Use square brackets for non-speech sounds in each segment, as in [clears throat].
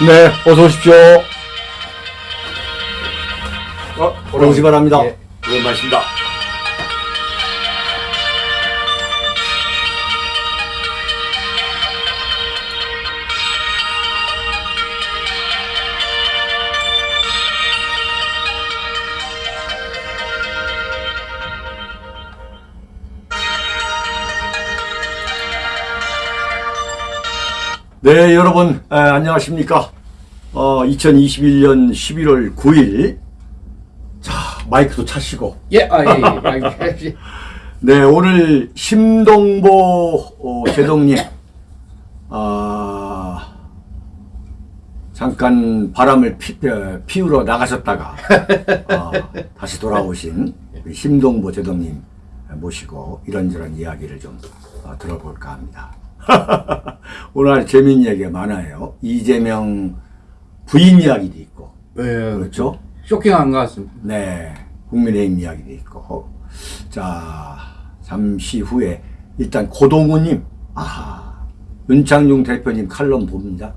네, 어서 오십시오. 어, 오시 바랍니다. 예, 오랜만입니다. 네, 여러분, 에, 안녕하십니까. 어, 2021년 11월 9일. 자, 마이크도 차시고. 예, 아, 예, 예. [laughs] 네, 오늘 심동보 어, 제동님. 아, 잠깐 바람을 피, 어, 피우러 나가셨다가 어, 다시 돌아오신 심동보 제동님 모시고 이런저런 이야기를 좀 어, 들어볼까 합니다. [laughs] 오늘 아주 재미있는 얘기가 많아요. 이재명 부인 이야기도 있고 예, 그렇죠? 쇼킹한 것 같습니다. 네, 국민의힘 이야기도 있고. 자, 잠시 후에 일단 고동우님, 아하, 윤창중 대표님 칼럼 봅니다.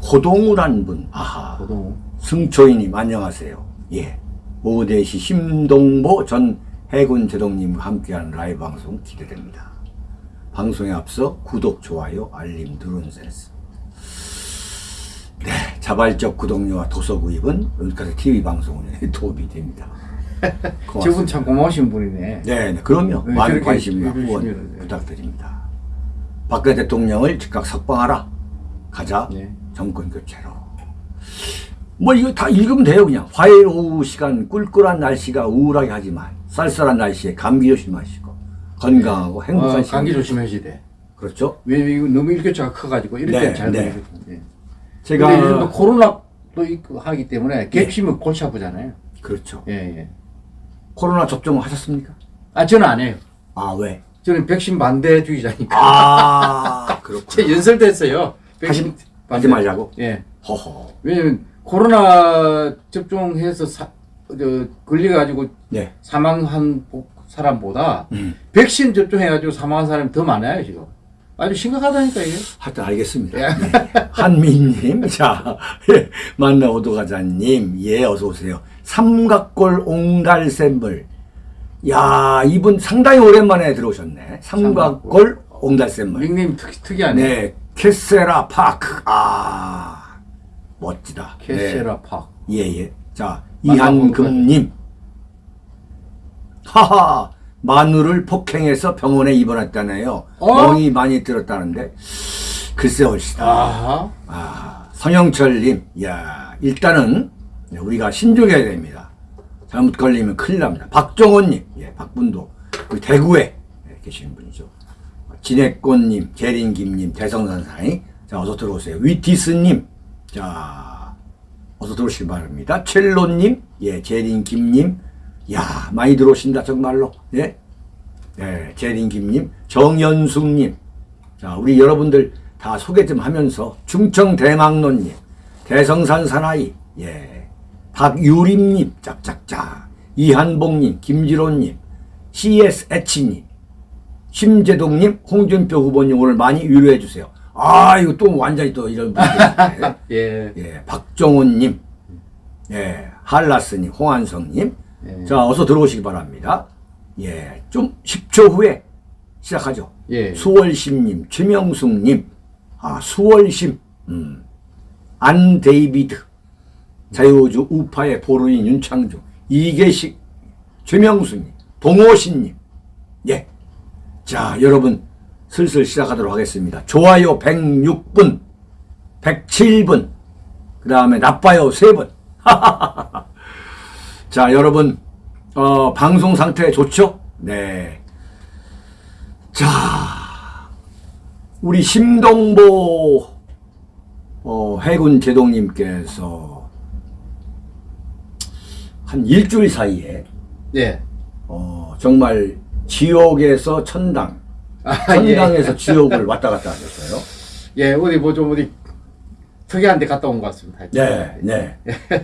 고동우란 분, 아하, 고동우. 승초이님 안녕하세요. 예, 오후 4시 심동보 전 해군 제동님과 함께하는 라이브 방송 기대됩니다. 방송에 앞서 구독, 좋아요, 알림 누른 센스. 네, 자발적 구독료와 도서 구입은 여기까지 TV 방송에 [laughs] 도움이 됩니다. [laughs] 저분 참 고마우신 분이네. 네, 네, 그럼요. 네, 많은 후원 네. 부탁드립니다. 박근혜 대통령을 즉각 석방하라. 가자. 네. 정권 교체로. 뭐 이거 다 읽으면 돼요, 그냥. 화요일 오후 시간 꿀꿀한 날씨가 우울하게 하지만 쌀쌀한 날씨에 감기 조심하시고 건강하고 행복한 어, 시간. 감기 조심하셔야 돼. 그렇죠. 왜냐면 이거 너무 일교차가 커가지고 이럴 네, 때잘 네. 되거든요. 예. 제가 코로나도 있고 하기 때문에 객심은 골치 아프잖아요. 그렇죠. 예, 예. 코로나 접종 하셨습니까? 아, 저는 안 해요. 아, 왜? 저는 백신 반대주의자니까. 아, [laughs] 그렇구나. 제 연설됐어요. 백신 하지 말자고? 예. 허허. 왜냐면 코로나 접종해서 사, 저, 걸려가지고 네. 사망한 보- 사람보다 음. 백신 접종해가지고 사망한 사람이 더 많아요 지금. 아주 심각하다니까 이게. 하여튼 알겠습니다. 예. 네. 한미님, [laughs] 자, 예, 만나 오도가자님, 예, 어서 오세요. 삼각골 옹달샘물. 야, 이분 상당히 오랜만에 들어오셨네. 삼각골 옹달샘물. 닉네임 특, 특이하네. 네, 캐세라 파크. 아, 멋지다. 네. 캐세라 팍. 예, 예. 자, 이한금님. 하하, 마누를 폭행해서 병원에 입원했다네요. 어? 멍이 많이 들었다는데. 글쎄 옳시다. 아하. 아, 성영철님, 야 일단은 우리가 신중해야 됩니다. 잘못 걸리면 큰일 납니다. 박정호님, 예, 박분도, 우리 대구에 예, 계시는 분이죠. 진해꽃님, 재린김님, 대성산사이, 자, 어서 들어오세요. 위티스님, 자, 어서 들어오시기 바랍니다. 첼로님, 예, 재린김님, 야 많이 들어오신다, 정말로. 예, 예, 재린김님, 정연숙님, 자, 우리 여러분들 다 소개 좀 하면서 충청 대망론님, 대성산 사나이, 예, 박유림님, 짝짝짝, 이한봉님, 김지로님, CS 애치님, 심재동님, 홍준표 후보님 오늘 많이 위로해 주세요. 아, 이거 또 완전히 또 이런 분들. [laughs] 예. 예, 박정훈님, 예, 한라스님, 홍한성님. 예. 자, 어서 들어오시기 바랍니다. 예, 좀 10초 후에 시작하죠. 예. 수월심님, 최명숙님, 아, 수월심, 음, 안 데이비드, 자유우주 우파의 보루인 윤창중, 이계식, 최명수님, 동호신님, 예. 자, 여러분, 슬슬 시작하도록 하겠습니다. 좋아요 106분, 107분, 그 다음에 나빠요 3분. [laughs] 자, 여러분, 어, 방송 상태 좋죠? 네. 자, 우리 심동보 어, 해군 제동님께서 한 일주일 사이에 예. 어, 정말 지옥에서 천당, 아, 천당에서 지옥을 왔다 갔다 하셨어요. [laughs] 예, 어디 뭐좀 어디 특이한 데 갔다 온 것 같습니다. 네, 네.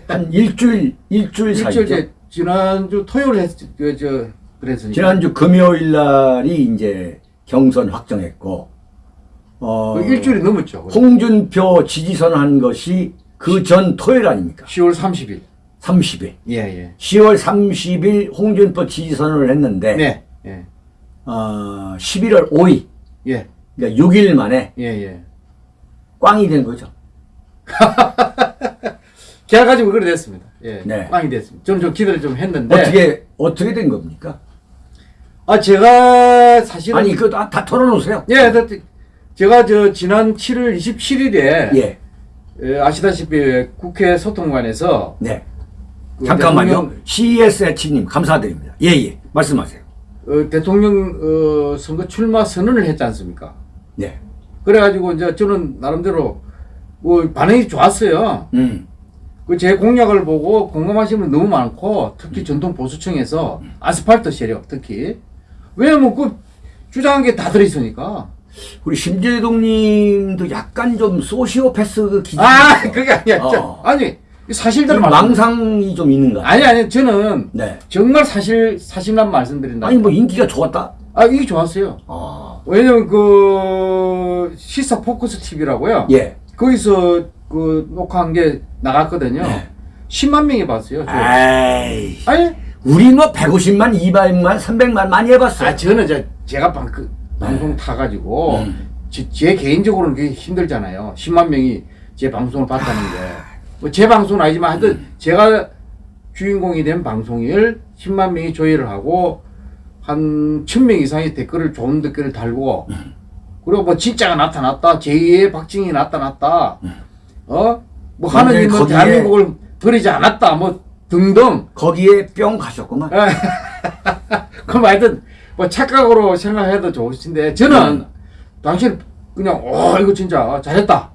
한 일주일, 일주일 [laughs] 사이죠. 일주일 제 지난주 토요일 했, 그, 저, 그랬으니까. 지난주 금요일 날이 이제 경선 확정했고, 어, 그 일주일이 넘었죠. 홍준표 지지선 한 것이 그 전 토요일 아닙니까? 10월 30일. 30일. 예, 예. 10월 30일 홍준표 지지 선언을 했는데 네. 예. 어, 11월 5일 예. 그러니까 6일 만에 예, 예. 꽝이 된 거죠. [laughs] 제가 가지고 그래 됐습니다. 예. 네. 빵이 됐습니다. 저는 좀 기대를 좀 했는데. 어떻게 어떻게 된 겁니까? 아, 제가 사실은. 아니 그거 다, 다 털어놓으세요. 예, 다- 제가 저 지난 7월 27일에. 예. 아시다시피 국회 소통관에서. 네. 그 잠깐만요. 대통령- CSH님 감사드립니다. 예 예. 말씀하세요. 어, 대통령 어, 선거 출마 선언을 했지 않습니까? 네. 그래가지고 이제 저는 나름대로 뭐 반응이 좋았어요. 음. 그제 공약을 보고 공감하시는 분 너무 많고 특히 전통 보수층에서 아스팔트 세력 특히 왜냐면 그 주장한 게 다 들어있으니까 우리 심재동님도 약간 좀 소시오패스 그 기질이 아. 그게 아니야 어. 저- 아니 사실대로 좀말 망상이 좀 있는 거. 아니 아니 저는 네. 정말 사실 사실만 말씀드린다 아니 뭐 인기가 좋았다. 아 이게 좋았어요 아. 왜냐면 그 시사 포커스 TV라고요 예. 거기서 그 녹화한 게 나갔거든요 네. 10만 명이 봤어요 저. 에이. 아니 우리 뭐 150만, 200만, 300만 많이 해봤어요. 아 저는 저 제가 방, 그, 방송 타가지고 음. 제, 제 개인적으로는 그게 힘들잖아요. 10만 명이 제 방송을 봤다는 게. 뭐 제 방송은 아니지만 하여튼 음. 제가 주인공이 된 방송을 10만 명이 조회를 하고 한 1000명 이상의 댓글을 좋은 댓글을 달고 음. 그리고 뭐 진짜가 나타났다. 제2의 박정희 나타났다. 어? 뭐 하느님은 음. 거기에- 대한민국을 버리지 않았다. 뭐 등등. 거기에 뿅 가셨구만. [laughs] 그럼 하여튼 뭐 착각으로 생각해도 좋으신데 저는 당신 그냥 어 이거 진짜 잘했다.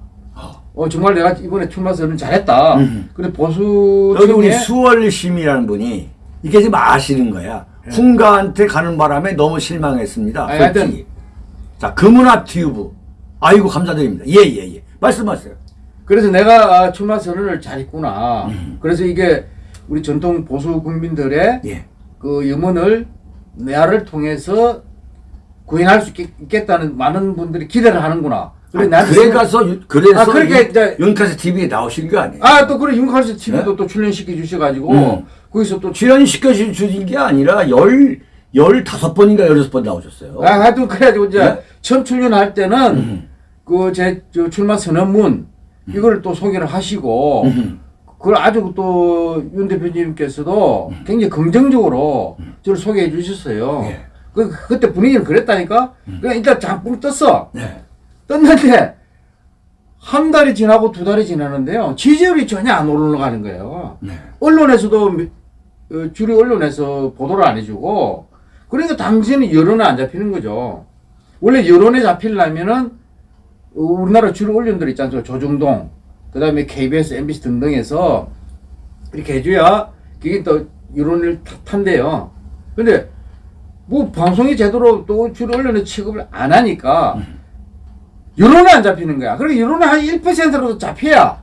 어 정말 내가 이번에 출마선은 잘했다. 음. 근데 보수 여기 우리 수월심이라는 분이 이게 지금 아시는 거야. 훈가한테 가는 바람에 너무 실망했습니다. 아니. 하여튼- 자, 금은아 튜브. 아이고, 감사드립니다. 예, 예, 예. 말씀하세요. 그래서 내가 아, 출마 선언을 잘 했구나. 음. 그래서 이게 우리 전통 보수 국민들의 예. 그 염원을 내를 통해서 구현할 수 있겠, 있겠다는 많은 분들이 기대를 하는구나. 그래 아, 그래 가서, 유- 그래서 아, 윤- 이제- 윤카스 TV에 나오신 거 아니에요? 아, 또 그래 윤칼스 TV도 네? 또 출연시켜 주셔가지고 음. 거기서 또 출연시켜 주신 게 아니라 열, 열다섯 번인가 열여섯 번 나오셨어요. 아, 하여튼 그래가지고 이제 네? 처음 출연할 때는 음. 그제 출마 선언문 이걸 또 소개를 하시고 음. 그걸 아주 또 윤 대표님께서도 굉장히 긍정적으로 저를 소개해 주셨어요. 예. 그 그때 분위기는 그랬다니까. 그냥 일단 잠깐 떴어. 네. 떴는데 한 달이 지나고 두 달이 지나는데요. 지지율이 전혀 안 올라가는 거예요. 네. 언론에서도 미- 어, 주류 언론에서 보도를 안 해주고 그러니까 당시에는 여론에 안 잡히는 거죠. 원래 여론에 잡히려면은 어, 우리나라 주류 언론들 있지 않습니까? 조중동, 그 다음에 KBS, MBC 등등에서 이렇게 해줘야 그게 또 여론을 타- 탄대요. 근데 뭐 방송이 제대로 또 주류 언론에 취급을 안 하니까 여론에 안 잡히는 거야. 그러니까 여론에 한 1%라도 잡혀야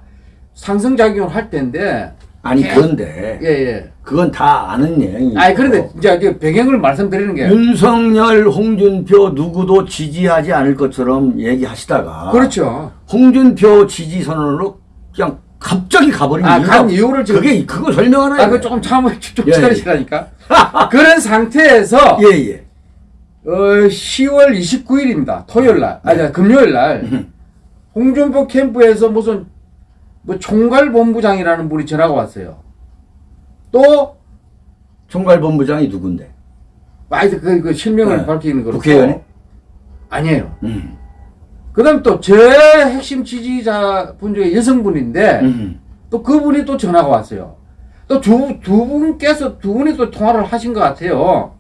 상승작용을 할 텐데 아니, 예. 그런데, 예, 예. 그건 다 아는 내용이고. 아니, 그런데 이제 배경을 말씀드리는 게. 윤석열, 홍준표 누구도 지지하지 않을 것처럼 얘기하시다가 그렇죠. 홍준표 지지 선언으로 그냥 갑자기 가버린 아, 이유가 간 이유를 지금. 그게 그거 설명하나 아, 그 조금 참을 좀 예, 예. 기다리시라니까. [laughs] 그런 상태에서, 예예 어, 10월 29일입니다. 토요일 날. 아니, 금요일 날. 음. 홍준표 캠프에서 무슨, 뭐, 총괄본부장이라는 분이 전화가 왔어요. 또, 총괄본부장이 누군데 아, 그, 그 실명을 네. 밝히는 거로. 국회의원이? 아니에요. 음. 그 다음 또, 제 핵심 지지자 분 중에 여성분인데, 음. 또 그분이 또 전화가 왔어요. 또 두, 두 분께서, 두 분이 또 통화를 하신 것 같아요.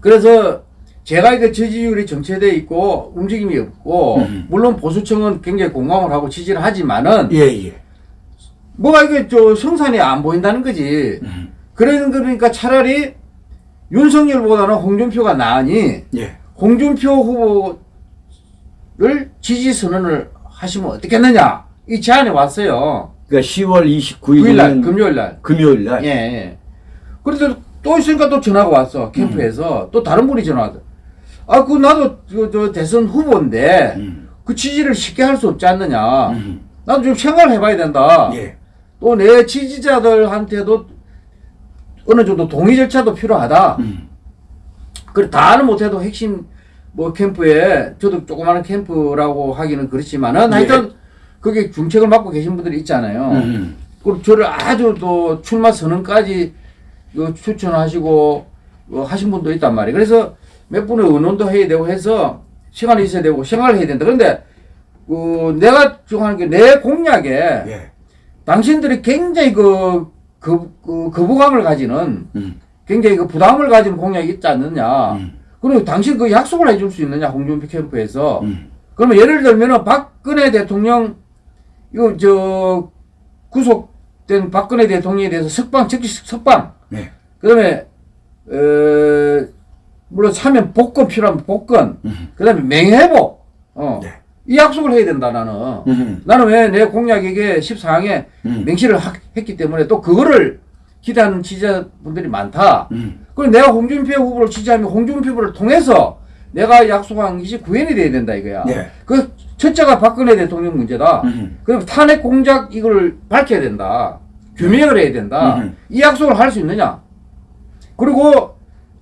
그래서 제가 이게 지지율이 정체돼 있고 움직임이 없고, 음. 물론 보수층은 굉장히 공감을 하고 지지를 하지만은, 예 예 뭐가 이게 저 성산이 안 보인다는 거지. 음. 그런 그러니까 차라리 윤석열보다는 홍준표가 나으니, 예 홍준표 후보를 지지 선언을 하시면 어떻겠느냐. 이 제안이 왔어요. 그러니까 10월 29일 9일 날, 금요일 날. 금요일 날 예, 예. 그런데 또 있으니까 또 전화가 왔어. 캠프에서. 또 다른 분이 전화 왔어. 아, 그 나도 저, 저 대선 후보인데 음. 그 지지를 쉽게 할 수 없지 않느냐. 음. 나도 좀 생각해봐야 된다. 예. 또 내 지지자들한테도 어느 정도 동의 절차도 필요하다. 음. 그래 다는 못해도 핵심 뭐 캠프에 저도 조그마한 캠프라고 하기는 그렇지만은 예. 하여튼 그게 중책을 맡고 계신 분들이 있잖아요. 음. 그리고 저를 아주 또 출마 선언까지 그 추천하시고 어, 하신 분도 있단 말이에요. 그래서 몇 분의 의논도 해야 되고 해서 시간이 있어야 되고 생각을 해야 된다. 그런데 그 내가 주장하는 게 내 공약에 예. 당신들이 굉장히 그, 그, 그 거부감을 가지는 음. 굉장히 그 부담을 가지는 공약이 있지 않느냐. 음. 그리고 당신 그 약속을 해줄 수 있느냐 홍준표 캠프에서. 음. 그러면 예를 들면은 박근혜 대통령 이거 저 구속된 박근혜 대통령에 대해서 석방 즉시 석방. 네. 그다음에 어 물론 사면 복권 필요하면 복권. 음. 그다음에 명예회복. 어. 네. 이 약속을 해야 된다 나는. 음. 나는 왜 내 공약에게 14항에 음. 맹시를 하- 했기 때문에 또 그거를 기대하는 지지자분들이 많다. 음. 그럼 내가 홍준표 후보를 지지하면 홍준표 후보를 통해서 내가 약속한 것이 구현이 돼야 된다 이거야. 네. 그 첫째가 박근혜 대통령 문제다. 음. 그럼 탄핵 공작 이걸 밝혀야 된다. 규명을 해야 된다. 음. 이 약속을 할 수 있느냐? 그리고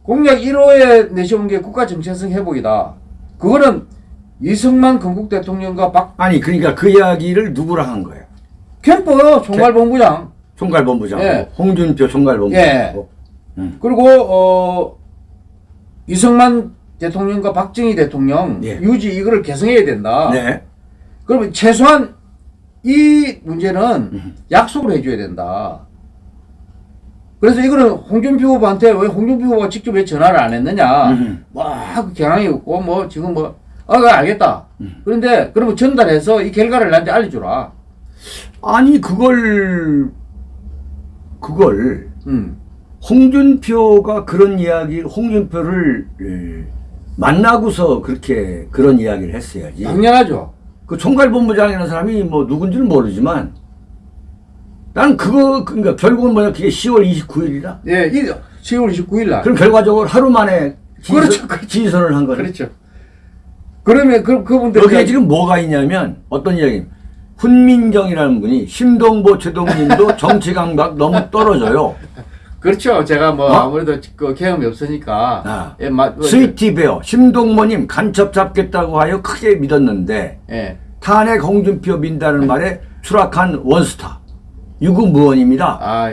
공약 1호에 내세운 게 국가 정체성 회복이다. 그거는 이승만 건국 대통령과 박 아니 그러니까 그 이야기를 누구랑 한 거예요? 캠프 총괄본부장 총괄본부장, 예. 홍준표 총괄본부장. 음. 그리고 어 이승만 대통령과 박정희 대통령 예. 유지 이거를 개성해야 된다. 네. 그러면 최소한 이 문제는 음. 약속을 해줘야 된다. 그래서 이거는 홍준표 후보한테 왜 홍준표 후보가 직접 왜 전화를 안 했느냐. 음. 막 경향이 없고 뭐 지금 뭐 아, 그래, 알겠다. 음. 그런데 그러면 전달해서 이 결과를 나한테 알려주라. 아니 그걸 그걸 음. 홍준표가 그런 이야기, 홍준표를 예, 만나고서 그렇게 그런 이야기를 했어야지. 당연하죠. 그 총괄본부장이라는 사람이 뭐 누군지는 모르지만 나는 그거 그러니까 결국은 뭐냐 그게 10월 29일이라. 예, 이 10월 29일 날. 그럼 결과적으로 하루 만에 그렇죠, 그렇죠. 지지선을 한 거네. 그렇죠. 그러면 그 그분들 여기에 지금 뭐가 있냐면 어떤 이야기? 훈민정이라는 분이 심동보 최동님도 [laughs] 정치 감각 너무 떨어져요. 그렇죠. 제가 뭐 어? 아무래도 그 경험이 없으니까. 아. 예, 마, 뭐, 스위티 베어 심동모님 간첩 잡겠다고 하여 크게 믿었는데 예. 탄핵 홍준표 민다는 말에 추락한 원스타 유구무원입니다. 아,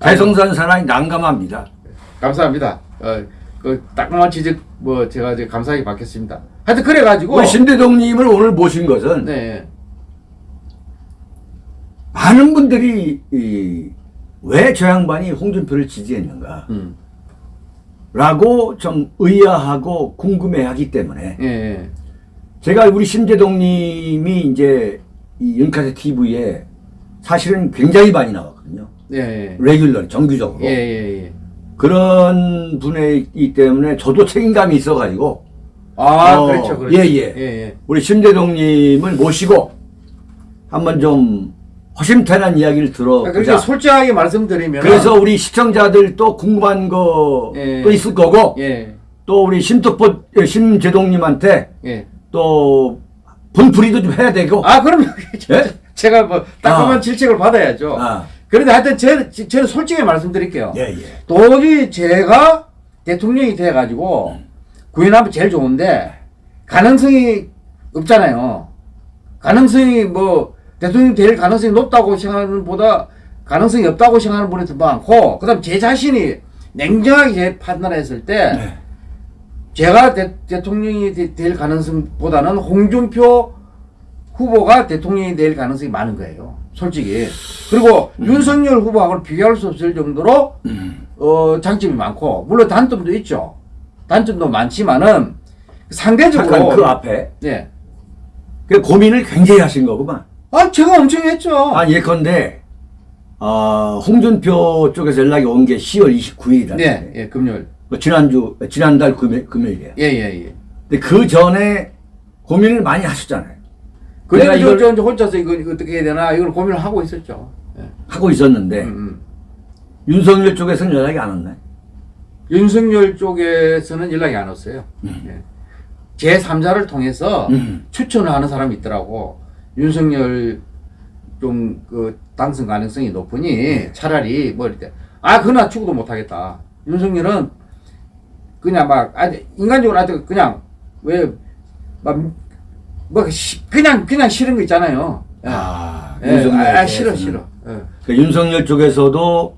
대성산 사나이 난감합니다. 감사합니다. 어, 그 따끔한 지적 뭐 제가 이제 감사하게 받겠습니다. 하여튼 그래 가지고 우리 신대동님을 오늘 모신 것은 네. 많은 분들이 왜저 양반이 홍준표를 지지했는가 음. 라고 좀 의아하고 궁금해하기 때문에 예, 예. 제가 우리 신대동님이 이제 이 윤카세 TV에 사실은 굉장히 많이 나왔거든요. 예, 예. 레귤러 정규적으로 예, 예, 예. 그런 분이기 때문에 저도 책임감이 있어가지고 아, 어, 그렇죠. 그렇죠. 예, 예. 예, 예. 우리 신대동님을 모시고 한번 좀 허심탄회한 이야기를 그러니까 들어보자. 솔직하게 말씀드리면 그래서 우리 시청자들도 궁금한 거또 예. 있을 거고 예. 또 우리 심특보 심재동님한테 예. 또 분풀이도 좀 해야 되고. 아, 그럼요. [laughs] 예? 제가 뭐 따끔한 아. 질책을 받아야죠. 아, 그런데 하여튼 제, 제- 저는 솔직히 말씀드릴게요. 예, 예. 도저히 제가 대통령이 돼가지고 구현하면 제일 좋은데 가능성이 없잖아요. 가능성이 뭐 대통령 될 가능성이 높다고 생각하는 보다 가능성이 없다고 생각하는 분이 더 많고 그 다음 제 자신이 냉정하게 판단했을 때 네. 제가 대, 대통령이 되- 될 가능성보다는 홍준표 후보가 대통령이 될 가능성이 많은 거예요. 솔직히. 그리고 윤석열 후보하고는 비교할 수 없을 정도로 음. 어, 장점이 많고 물론 단점도 있죠. 단점도 많지만은 상대적으로 그 앞에 예. 그 고민을 굉장히 하신 거구만. 아, 제가 엄청 했죠. 아, 예컨대 어, 홍준표 쪽에서 연락이 온 게 10월 29일이다. 네, 예, 금요일. 지난주 지난달 금요일, 금요일이에요. 예, 예, 예. 근데 그 전에 고민을 많이 하셨잖아요. 그래서 이걸- 저, 저 혼자서 이거 어떻게 해야 되나 이걸 고민을 하고 있었죠. 예. 하고 있었는데 음, 음. 윤석열 쪽에서는 연락이 안 왔나요? 윤석열 쪽에서는 연락이 안 왔어요. 예. 제 3자를 통해서 음. 추천을 하는 사람이 있더라고. 윤석열 좀 그 당선 가능성이 높으니 차라리 뭐 이렇게 아 그나 죽어도 못하겠다. 윤석열은 그냥 막 아니 인간적으로 하여튼 그냥 왜막 뭐 그냥 그냥 싫은 거 있잖아요. 예. 아, 예, 윤석열 아, 싫어. 싫어. 예. 그 윤석열 쪽에서도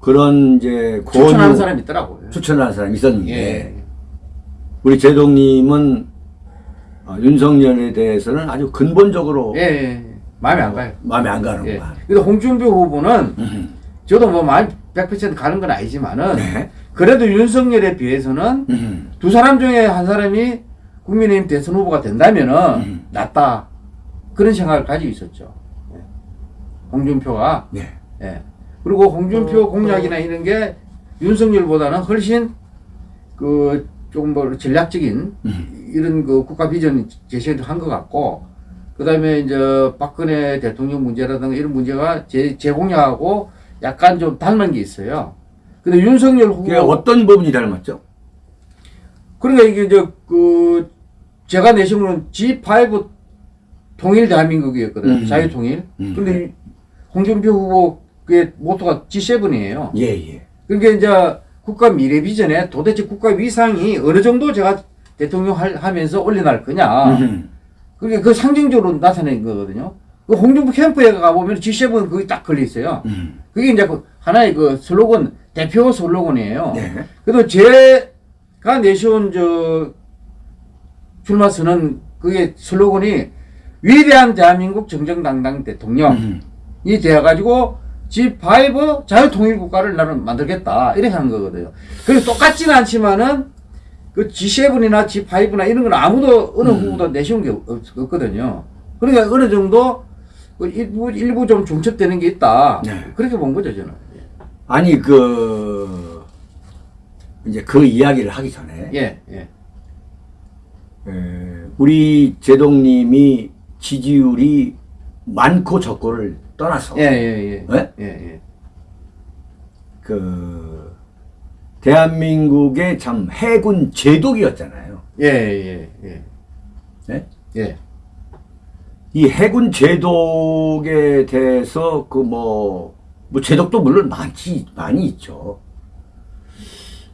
그런 이제 추천하는 사람이 있더라고요. 추천하는 사람이 있었는데 예. 우리 제동님은 어, 윤석열에 대해서는 아주 근본적으로 예, 예. 마음에 안 가요. 마음에 안 예. 가는구만. 근데 홍준표 후보는 음. 저도 뭐 많이 100% 가는 건 아니지만은 네. 그래도 윤석열에 비해서는 음. 두 사람 중에 한 사람이 국민의힘 대선 후보가 된다면은 음. 낫다 그런 생각을 가지고 있었죠. 예. 홍준표가 네. 예. 그리고 홍준표 어, 공약이나 이런 게 윤석열보다는 훨씬 그 조금 뭐 전략적인 음. 이런 그 국가 비전 제시를 한것 같고 그 다음에 이제 박근혜 대통령 문제라든가 이런 문제가 제, 제 공약하고 약간 좀 닮은 게 있어요. 근데 윤석열 후보 그게 어떤 부분이 닮았죠? 그러니까 이게 이제 그 제가 내신 거는 G5 통일 대한민국이었거든요. 음. 자유통일. 음. 근데 이 홍준표 후보 그 모토가 G7이에요. 예, 예. 그러니까 이제 국가 미래 비전에 도대체 국가 위상이 어느 정도 제가 대통령 할, 하면서 올려날 거냐. 음. 그게 그 상징적으로 나타낸 거거든요. 그 홍준표 캠프에 가보면 G7 거기 딱 걸려 있어요. 음. 그게 이제 그 하나의 그 슬로건, 대표 슬로건이에요. 네. 그래도 제가 내세운 저 출마 선언 그게 슬로건이 위대한 대한민국 정정당당 대통령이 음. 돼가지고 G5 자유통일국가를 나는 만들겠다 이렇게 한 거거든요. 그리고 똑같지는 않지만은 그 G7이나 G5나 이런 건 아무도 어느 음. 후보도 내세운 게 없, 없거든요. 그러니까 어느 정도 그 일부 일부 좀 중첩되는 게 있다. 네. 그렇게 본 거죠 저는. 아니 그 이제 그 이야기를 하기 전에 예, 예, 에, 우리 제동님이 지지율이 많고 적고를 떠나서 예, 예, 예, 네? 예, 예. 그 대한민국의 참 해군 제독이었잖아요. 예, 예, 예. 네? 예. 이 해군 제독에 대해서 그뭐뭐 제독도 물론 많지 많이 있죠.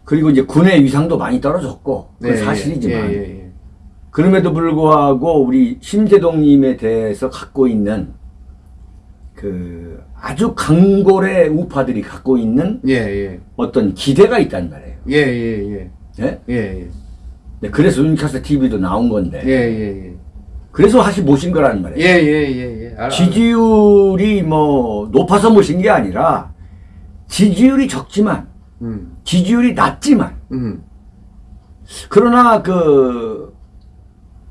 그리고 이제 군의 위상도 많이 떨어졌고 그 네, 사실이지만 예, 예, 예. 그럼에도 불구하고 우리 심재동님에 대해서 갖고 있는 그 아주 강골의 우파들이 갖고 있는 예, 예. 어떤 기대가 있단 말이에요. 예, 예, 예. 예? 예, 예. 네, 그래서 윤카스 TV도 나온 건데 예, 예, 예. 그래서 사실 모신 거란 말이에요. 예, 예, 예, 예. 알아, 지지율이 뭐 높아서 모신 게 아니라 지지율이 적지만. 음, 지지율이 낮지만 음, 그러나 그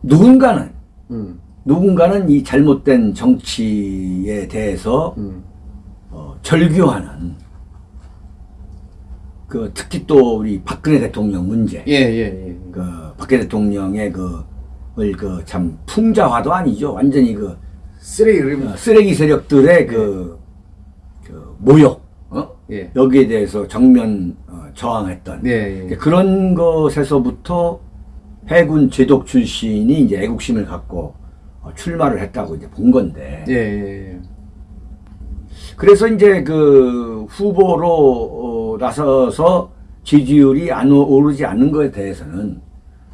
누군가는 음, 누군가는 이 잘못된 정치에 대해서 음. 어, 절규하는 그 특히 또 우리 박근혜 대통령 문제 예, 예, 예. 그 박근혜 대통령의 그그 참 풍자화도 아니죠 완전히 그 쓰레기. 어, 쓰레기 세력들의 그, 그 모욕 어? 예. 여기에 대해서 정면 어, 저항했던 예, 예. 그런 것에서부터 해군 제독 출신이 이제 애국심을 갖고 어, 출마를 했다고 이제 본 건데 예, 예, 예. 그래서 이제 그 후보로 어, 나서서 지지율이 안 오- 오르지 않는 것에 대해서는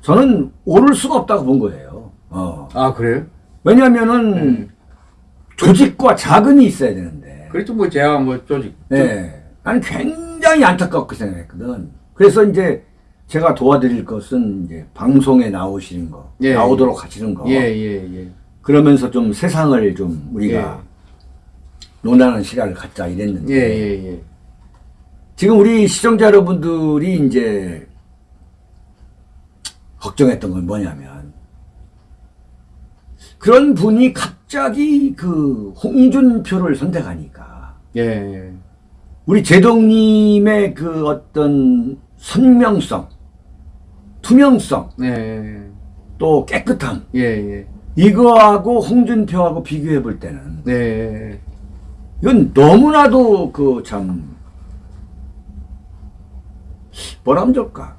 저는 오를 수가 없다고 본 거예요. 어. 아, 그래요? 왜냐면은 음. 조직과 자금이 있어야 되는데. 그렇죠. 뭐 제가 뭐 조직. 네. 나는 굉장히 안타깝게 생각했거든. 그래서 이제 제가 도와드릴 것은 이제 방송에 나오시는 거, 예, 나오도록 하시는 거. 예, 예, 예. 그러면서 좀 세상을 좀 우리가 논하는 시간을 갖자 이랬는데. 예, 예, 예. 지금 우리 시청자 여러분들이 이제 걱정했던 건 뭐냐면 그런 분이 갑자기 그 홍준표를 선택하니까 예, 예. 우리 제동님의 그 어떤 선명성, 투명성, 네. 또 깨끗함 예, 예. 이거하고 홍준표하고 비교해 볼 때는 네. 이건 너무나도 그 참 뭐라 하면 좋을까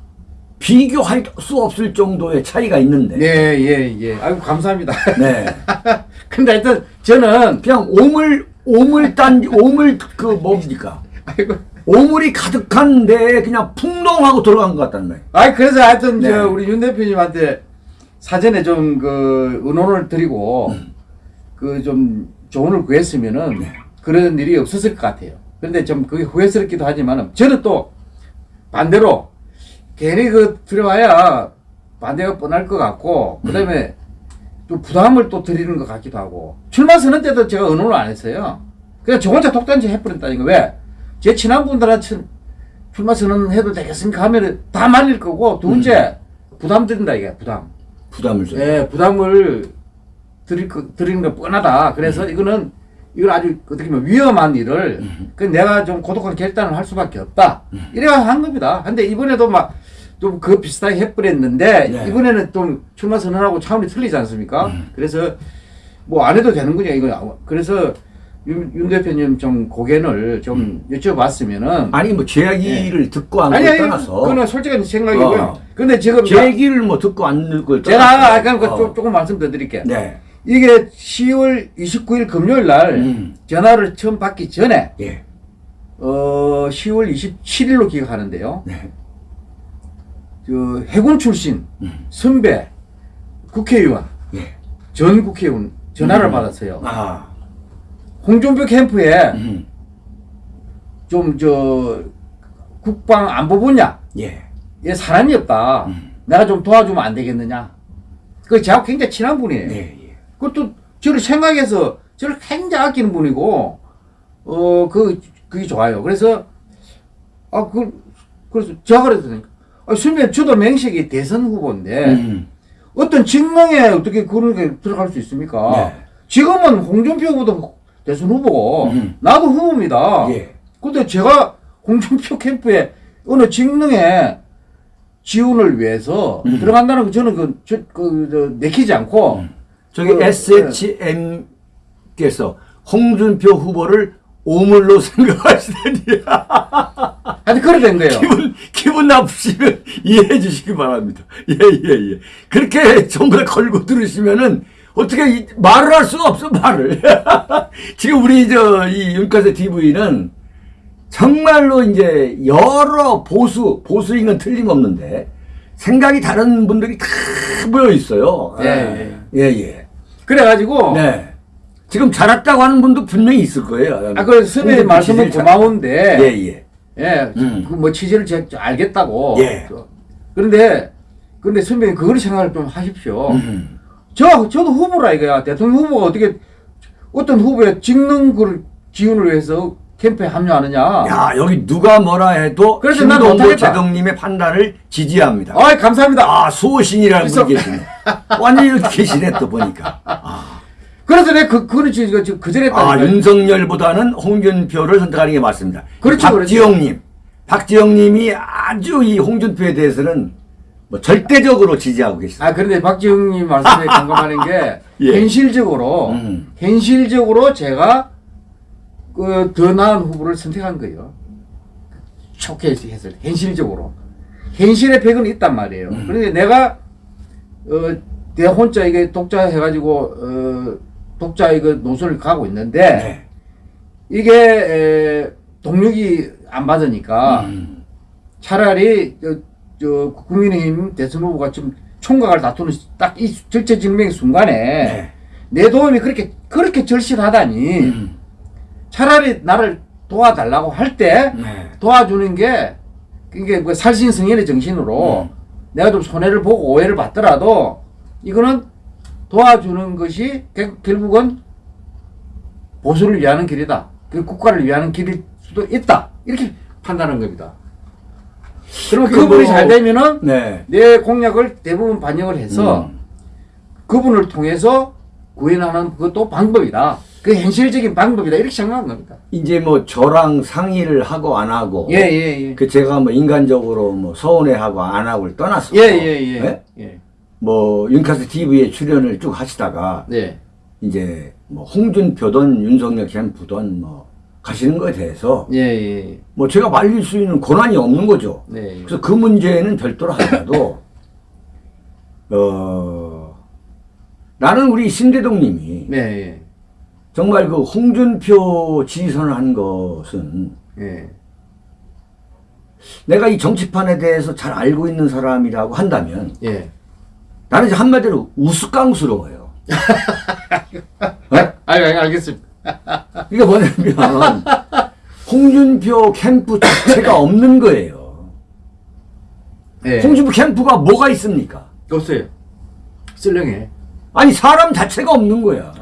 비교할 수 없을 정도의 차이가 있는데. 예, 예, 예. 아이고, 감사합니다. 네. [laughs] 근데 하여튼 저는, 그냥 오물 오물 단 오물 그 뭡니까? 아이고, 오물이 가득한 데에 그냥 풍덩하고 들어간 것 같다는 말이에요. 아이, 그래서 하여튼 네. 저 우리 윤 대표님한테 사전에 좀 그 의논을 드리고 그좀 조언을 구했으면은 네. 그런 일이 없었을 것 같아요. 그런데 좀 그게 후회스럽기도 하지만은 저는 또 반대로 괜히 그 들어와야 반대가 뻔할 것 같고 그 다음에 또 부담을 또 드리는 것 같기도 하고 출마 선언 때도 제가 의논을 안 했어요. 그냥 저 혼자 독단지 해버렸다니까 왜? 제 친한 분들한테 출- 출마 선언 해도 되겠습니까 하면은 다 말릴 거고 두 번째 부담 드린다 이게 부담. 부담을 줘. 예, 부담을 드릴 거, 드리는 거 뻔하다. 그래서 이거는 이걸 아주 어떻게 보면 위험한 일을 그 내가 좀 고독한 결단을 할 수밖에 없다. 이래야 한 겁니다. 근데 이번에도 막 좀 그 비슷하게 해버렸는데 네. 이번에는 좀 출마 선언하고 차원이 틀리지 않습니까? 그래서 뭐 안 해도 되는군요. 이거 그래서 윤, 윤 대표님 좀 고견을 좀 여쭤봤으면은 아니 뭐 제 얘기를 듣고 안 아니 떠나서 그거는 솔직한 생각이고요. 어. 근데 지금 제 얘기를 뭐 듣고 안 듣고 제가 아까 그 어. 조- 조금 말씀 더 드릴게요. 네. 이게 10월 29일 금요일 날 음. 전화를 처음 받기 전에 예. 어 10월 27일로 기억하는데요. 네. 그 해군 출신 음. 선배 국회의원 예. 전 국회의원 전화를 음. 받았어요. 아. 홍준표 캠프에 음. 좀저 국방 안보 분야 예. 에 사람이 없다. 음. 내가 좀 도와주면 안 되겠느냐. 그 저하고 굉장히 친한 분이에요. 예. 예. 그것도 저를 생각해서 저를 굉장히 아끼는 분이고 어그 그게 좋아요. 그래서 아그 그래서 제가 그랬더니 아 선배 저도 맹식이 대선 후보인데 음. 어떤 직능에 어떻게 그런 게 들어갈 수 있습니까? 네. 지금은 홍준표 후보도 대선 후보고 음. 나도 후보입니다. 예. 근데 제가 홍준표 캠프에 어느 직능에 지원을 위해서 음. 들어간다는 거 저는 그, 저, 그, 저, 내키지 않고 저기 그, SHM께서 홍준표 후보를 오물로 [laughs] 생각하시다니 [laughs] 하여튼 그래 된 거예요. 기분 기분 나쁘시면 이해해 주시기 바랍니다. 예 예 예, 그렇게 [laughs] 전부 다 걸고 들으시면은 어떻게 이- 말을 할 수가 없어 말을. [laughs] 지금 우리 저이 윤가세 TV는 정말로 이제 여러 보수 보수인 건 틀림없는데 생각이 다른 분들이 다 모여 있어요. 예, 예 예. 그래가지고 네. 지금 잘했다고 하는 분도 분명히 있을 거예요. 아, 그 선배님 말씀은 고마운데 예, 예. 예, 음. 그뭐 취지를 제가 알겠다고. 예. 그- 그런데 근데 선배님 그걸 생각을 좀 하십시오. 음. 저 저도 후보라 이거야. 대통령 후보가 어떻게 어떤 후보의 직능 그 지원을 위해서 캠프에 합류하느냐. 야, 여기 누가 뭐라 해도 그래서 못하겠다. 제동님의 판단을 지지합니다. 아, 감사합니다. 아, 소신이라는 그래서- 분이 계시네. 완전히 이렇게 계시네, 또 보니까. 아, 그래서 내가 그 그런 지금 그, 그 전에 아. 윤석열보다는 홍준표를 선택하는 게 맞습니다. 그렇죠, 박지영님. 박지영님이 아주 이 홍준표에 대해서는 뭐 절대적으로 지지하고 계십니다. 아 그런데 박지웅님 말씀에 [laughs] 공감하는 게 예. 현실적으로 음. 현실적으로 제가 그 더 나은 후보를 선택한 거예요. 좋게 했을 때 현실적으로 현실의 벽은 있단 말이에요. 음. 그런데 내가 어 내 혼자 이게 독자 해가지고 어 독자 이거 노선을 가고 있는데 네. 이게 에, 동력이 안 받으니까 음. 차라리 저, 저 국민의힘 대선 후보가 지금 총각을 다투는 딱 이 절체증명의 순간에 네. 내 도움이 그렇게 그렇게 절실하다니 음. 차라리 나를 도와달라고 할때 네. 도와주는 게 이게 그 살신성인의 정신으로 음. 내가 좀 손해를 보고 오해를 받더라도 이거는 도와주는 것이 결- 결국은 보수를 위하는 길이다. 그 국가를 위하는 길일 수도 있다. 이렇게 판단한 겁니다. 그러면 그 그분이 뭐- 잘 되면은 네. 내 공약을 대부분 반영을 해서 음. 그분을 통해서 구현하는 그것도 방법이다. 그 현실적인 방법이다. 이렇게 생각한 겁니다. 이제 뭐 저랑 상의를 하고 안 하고 예, 예, 예. 그 제가 뭐 인간적으로 뭐 서운해하고 안 하고를 떠나서 예, 예, 예. 네? 예. 뭐 윤카스 TV에 출연을 쭉 하시다가 네. 이제 뭐 홍준표든 윤석열 캠프든 뭐 가시는 거에 대해서 예, 예. 뭐 제가 말릴 수 있는 권한이 없는 거죠. 네. 그래서 그 문제는 별도로 하더라도 어 나는 우리 신대동님이 네, 예. 정말 그 홍준표 지지선을 한 것은 예. 내가 이 정치판에 대해서 잘 알고 있는 사람이라고 한다면 예. 나는 이제 한마디로 우스꽝스러워요. 네? 알, 알, 알겠습니다. 이게 뭐냐면 홍준표 캠프 자체가 없는 거예요. 예. 홍준표 캠프가 뭐가 있습니까? 없어요. 쓸렁해. 아니 사람 자체가 없는 거야.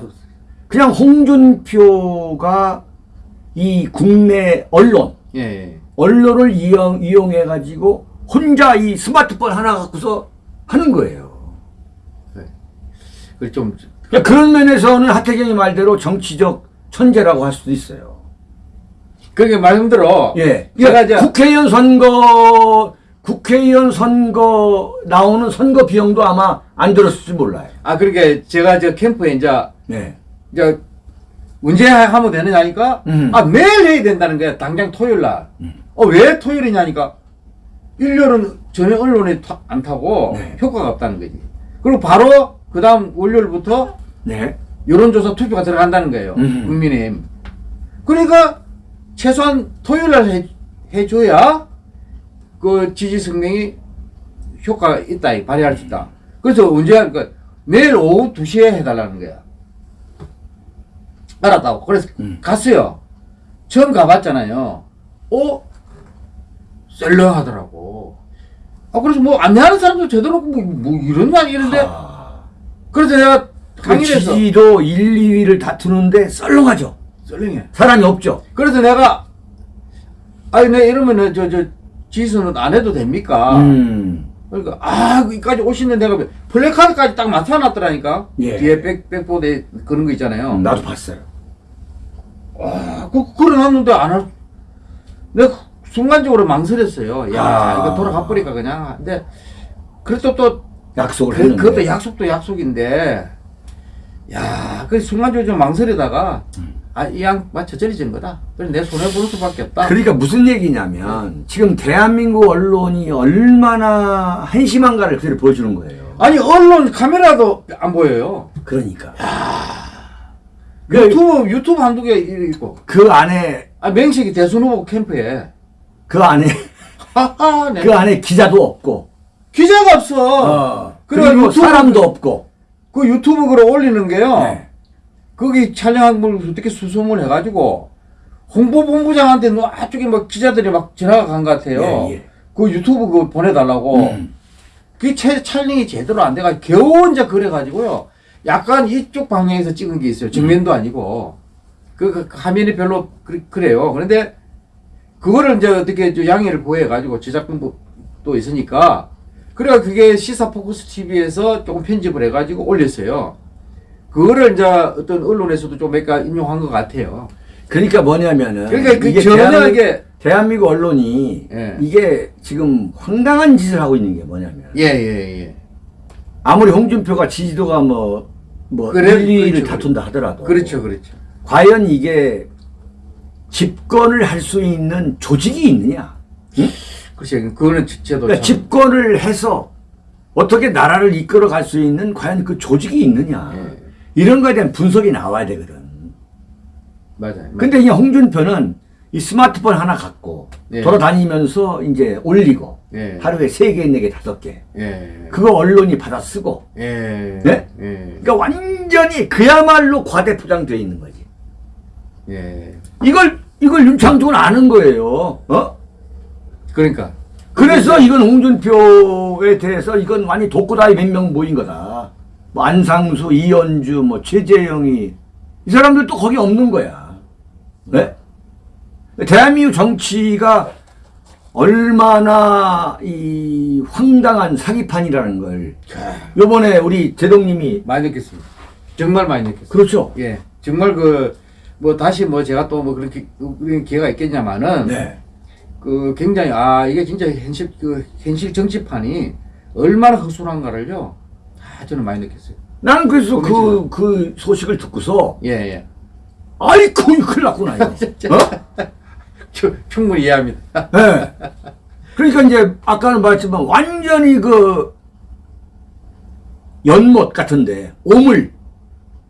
그냥 홍준표가 이 국내 언론 예, 예. 언론을 이용 이용해 가지고 혼자 이 스마트폰 하나 갖고서 하는 거예요. 그 좀, 그러니까 그런 면에서는 하태경이 말대로 정치적 천재라고 할 수도 있어요. 그게 말씀대로. 예. 이제, 국회의원 선거 국회의원 선거 나오는 선거 비용도 아마 안 들었을지 몰라요. 아, 그러니까 제가 저 캠프에 이제, 네. 이제, 문제 하면 되느냐니까, 음. 아, 매일 해야 된다는 거야. 당장 토요일 날. 어, 왜 토요일이냐니까, 일요일은 전혀 언론에 타- 안 타고 네. 효과가 없다는 거지. 그리고 바로 그 다음 월요일부터 네. 여론조사 투표가 들어간다는 거예요. 음. 국민의힘. 그러니까 최소한 토요일 날 해, 해줘야 그 지지 성명이 효과가 있다, 발휘할 수 있다. 그래서 언제 할까? 내일 오후 2시에 해달라는 거야. 알았다고. 그래서 음. 갔어요. 처음 가봤잖아요. 어? 썰렁하더라고. 아, 그래서 뭐 안내하는 사람도 제대로 뭐, 뭐 이런다 이런데. 아, 그래서 내가 그 강의에서 지지도 1, 2위를 다투는데 썰렁하죠. 썰렁해. 사람이 없죠. 그래서 내가 아니 내 이러면은 저 저 지수는 안 해도 됩니까? 음. 그러니까 아 여기까지 오시는 내가 플래카드까지 딱 나타났더라니까 예. 뒤에 백 백보드에 그런 거 있잖아요. 나도 봤어요. 아, 그 그래놨는데 안 할. 내가 순간적으로 망설였어요. 야 아. 이거 돌아가 버리까 그냥. 근데 그래도 또 약속을 그, 했는데. 그것도 약속도 약속인데 야, 그 순간적으로 좀 망설이다가 아, 이양 맞춰 저리진 거다. 그래서 내 손해 보는 수밖에 없다. 그러니까 무슨 얘기냐면 지금 대한민국 언론이 얼마나 한심한가를 그대로 보여주는 거예요. 아니 언론 카메라도 안 보여요. 그러니까 유튜브 유튜브 한두 개 있고. 그 안에 아 명식이 대선 후보 캠프에. 그 안에 하하, 네. 그 안에 기자도 없고 기자가 없어. 어, 그래, 그리고 유튜브- 사람도 없고 그 유튜브 글을 올리는 게요. 네. 거기 촬영한 걸 어떻게 수소문 해가지고 홍보본부장한테 너 앞쪽에 막 기자들이 막 전화가 간 것 같아요. 예, 예. 그 유튜브 그거 보내달라고. 음. 그게 채, 촬영이 제대로 안 돼가지고 겨우 이제 그래가지고요. 약간 이쪽 방향에서 찍은 게 있어요. 정면도 아니고. 그, 그 화면이 별로 그, 그래요. 그런데 그거를 이제 어떻게 저 양해를 구해가지고 제작본도 있으니까 그래가 그게 시사 포커스 TV에서 조금 편집을 해가지고 올렸어요. 그거를 이제 어떤 언론에서도 좀 몇 가 인용한 것 같아요. 그러니까 뭐냐면은 그러니까 그 이게 전혀 이게 대한민국 언론이 예. 이게 지금 황당한 짓을 하고 있는 게 뭐냐면 예, 예, 예. 아무리 홍준표가 지지도가 뭐, 뭐, 그래, 1, 2위를 그렇죠, 다툰다 하더라도. 그렇죠, 그렇죠. 과연 이게 집권을 할 수 있는 조직이 있느냐? 그렇죠. 그거는 제도 그러니까 참- 집권을 해서 어떻게 나라를 이끌어 갈 수 있는 과연 그 조직이 있느냐. 예. 이런 거에 대한 분석이 나와야 되거든. 맞아요. 근데 이 홍준표는 이 스마트폰 하나 갖고 예. 돌아다니면서 이제 올리고 예. 하루에 세 개, 네 개, 다섯 개. 예. 그거 언론이 받아 쓰고. 예. 네? 예. 그러니까 완전히 그야말로 과대포장되어 있는 거지. 예. 이걸 이걸 윤창중은 아는 거예요. 어? 그러니까. 그래서 이건 홍준표에 대해서 이건 완전 독고다이 몇 명 모인 거다. 뭐 안상수, 이현주, 뭐 최재형이 이 사람들 또 거기 없는 거야. 네? 대한민국 정치가 얼마나 이 황당한 사기판이라는 걸 요번에 우리 제동님이 많이 느꼈습니다. 정말 많이 느꼈어요. 그렇죠. 예. 정말 그, 뭐 다시 뭐 제가 또 뭐 그렇게, 기회가 있겠냐마는. 네. 그 굉장히, 아, 이게 진짜 현실, 그, 현실 정치판이 얼마나 허술한가를요. 아, 저는 많이 느꼈어요. 나는 그래서 그, 보내주세요. 그 소식을 듣고서 예, 예. 아이고 큰일 났구나 이거. [laughs] 어? 추- 충분히 이해합니다. 예. 그러니까 이제 아까는 말했지만 완전히 그 연못 같은데 오물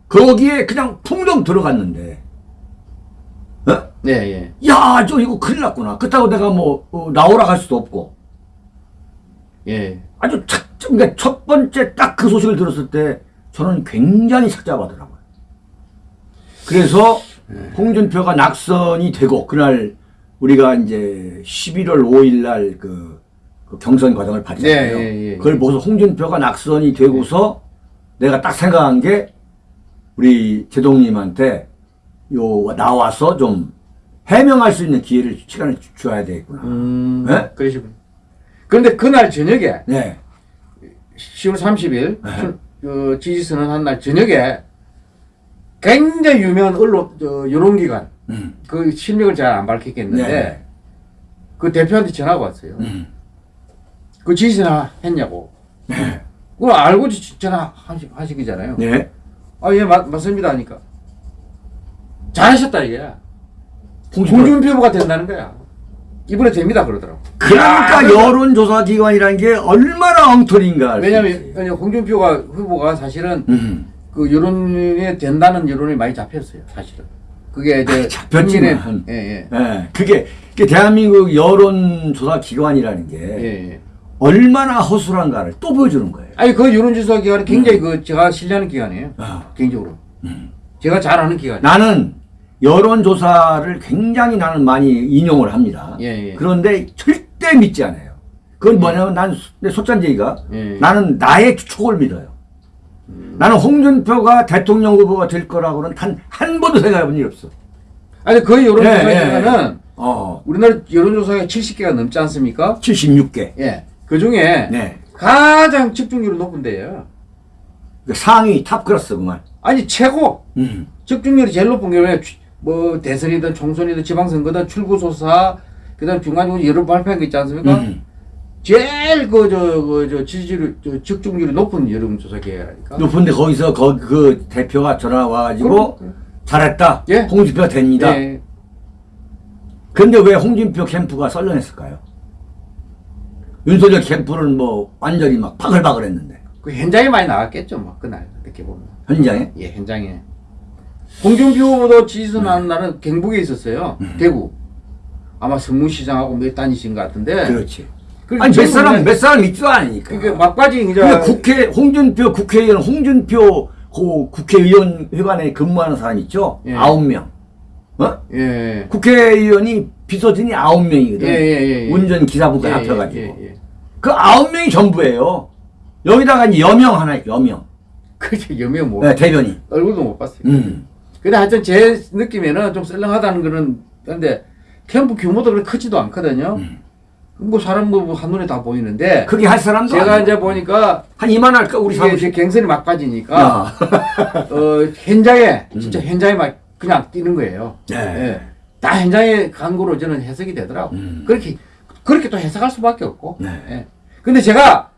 거기에 그냥 풍덩 들어갔는데 어? 네, 예. 야, 저 이거 큰일 났구나. 그렇다고 내가 뭐 어, 나오라 할 수도 없고 예. 아주 착, 그러니까 첫 번째 딱 그 소식을 들었을 때 저는 굉장히 착잡하더라고요. 그래서 홍준표가 낙선이 되고 그날 우리가 이제 11월 5일 날 그 그 경선 과정을 봤잖아요. 네, 예, 예. 그걸 보고서 홍준표가 낙선이 되고서 내가 딱 생각한 게 우리 제동님한테 요 나와서 좀 해명할 수 있는 기회를 시간을 주- 줘야 되겠구나. 음, 네? 그러시군요. 그런데 그날 저녁에 네. 10월 30일 그 지지선언 한 날 저녁에 굉장히 유명한 언론 저 여론기관 음. 그 실명을 잘 안 밝혔겠는데 네. 그 대표한테 전화가 왔어요. 음. 그 지지선언 했냐고. 네. 그거 알고 지- 전화 하시, 하시기잖아요. 네. 아, 예, 맞, 맞습니다. 하니까. 잘하셨다, 이게. 후보가 된다는 거야. 이번에 됩니다, 그러더라고. 그러니까 야, 여론조사 기관이라는 게 얼마나 엉터리인가. 왜냐면, 홍준표가 후보가 사실은 음. 그 여론에 된다는 여론이 많이 잡혔어요, 사실은. 그게 이제 아, 잡혔지만. 국민의- 예, 예. 예. 그게, 그게 대한민국 여론조사 기관이라는 게 예, 예. 얼마나 허술한가를 또 보여주는 거예요. 아니, 그 여론조사 기관이 굉장히 그 제가 신뢰하는 기관이에요. 음. 아. 개인적으로. 음. 제가 잘 아는 기관이에요. 나는 여론조사를 굉장히 나는 많이 인용을 합니다. 예, 예. 그런데 절대 믿지 않아요. 그건 뭐냐면 난, 내 속잔쟁이가 예. 나는 나의 추측을 믿어요. 나는 홍준표가 대통령 후보가 될 거라고는 단 한 번도 생각해 본 일 없어. 아니, 그 여론조사 예, 예. 어, 우리나라 여론조사가 70개가 넘지 않습니까? 76개. 예. 그 중에 네. 가장 집중률이 높은 데예요. 그 상위 탑 클래스 그만. 아니 최고 음. 집중률이 제일 높은 게 뭐 대선이든 총선이든 지방선거든 출구조사 그다음 중간중간 여러 발표한 거 있지 않습니까? 음. 제일 그저그저 지지율 저 집중률이 높은 여론조사 기관이니까. 높은데 거기서 거, 그 대표가 전화 와가지고 그럼- 잘했다. 예. 홍준표가 됩니다. 예. 근데 왜 홍준표 캠프가 썰렁했을까요? 윤석열 캠프는 뭐 완전히 막 바글바글 했는데. 그 현장에 많이 나갔겠죠, 뭐 그날 이렇게 보면. 현장에? 예, 현장에. 홍준표 후보도 지지선언하는 날은 경북에 있었어요. 음. 대구. 아마 성무시장하고 몇 단이신 것 같은데. 그렇지. 아니, 몇 사람, 몇 사람 있지도 않으니까. 그게 막바지 이제 근데 국회, 홍준표 국회의원, 홍준표 그 국회의원 회관에 근무하는 사람 있죠? 예. 아홉 명. 어? 예. 국회의원이 비서진이 아홉 명이거든. 예, 예, 예, 예. 운전 기사부가 예, 합쳐가지고. 예, 예. 그 아홉 명이 전부예요. 여기다가 이제 여명 하나, 있 여명. [laughs] 그게 여명 뭐 네, 대변인. 얼굴도 못 봤어요. 음. 근데 하여튼 제 느낌에는 좀 썰렁하다는 거는 근데 캠프 규모도 그렇게 크지도 않거든요. 음. 뭐 사람 뭐 한눈에 다 보이는데 그게 할 사람도 제가 아니야. 이제 보니까 한 이만 할까 우리. 이제 갱선이 막빠지니까 야. [laughs] 어, 현장에 진짜 현장에 막 그냥 뛰는 거예요. 네. 예. 다 현장에 간 거로 저는 해석이 되더라고. 음. 그렇게 그렇게 또 해석할 수밖에 없고. 네. 예. 근데 제가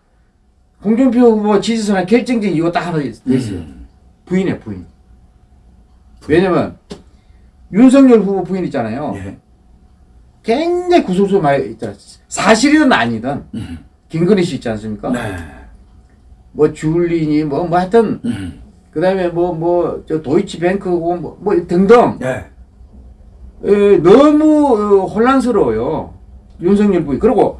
홍준표 후보 지지선언 결정적인 이유가 딱 하나 있- 있어요. 음. 부인이에요, 부인. 왜냐면 윤석열 후보 부인 있잖아요. 예. 굉장히 구설수 많이 있잖아요. 사실이든 아니든 음. 김건희 씨 있지 않습니까? 네. 뭐 줄리니 뭐, 뭐 하여튼 음. 그다음에 뭐 뭐 저 도이치뱅크고 뭐, 뭐 등등 네. 에, 너무 어, 혼란스러워요. 윤석열 부인. 그리고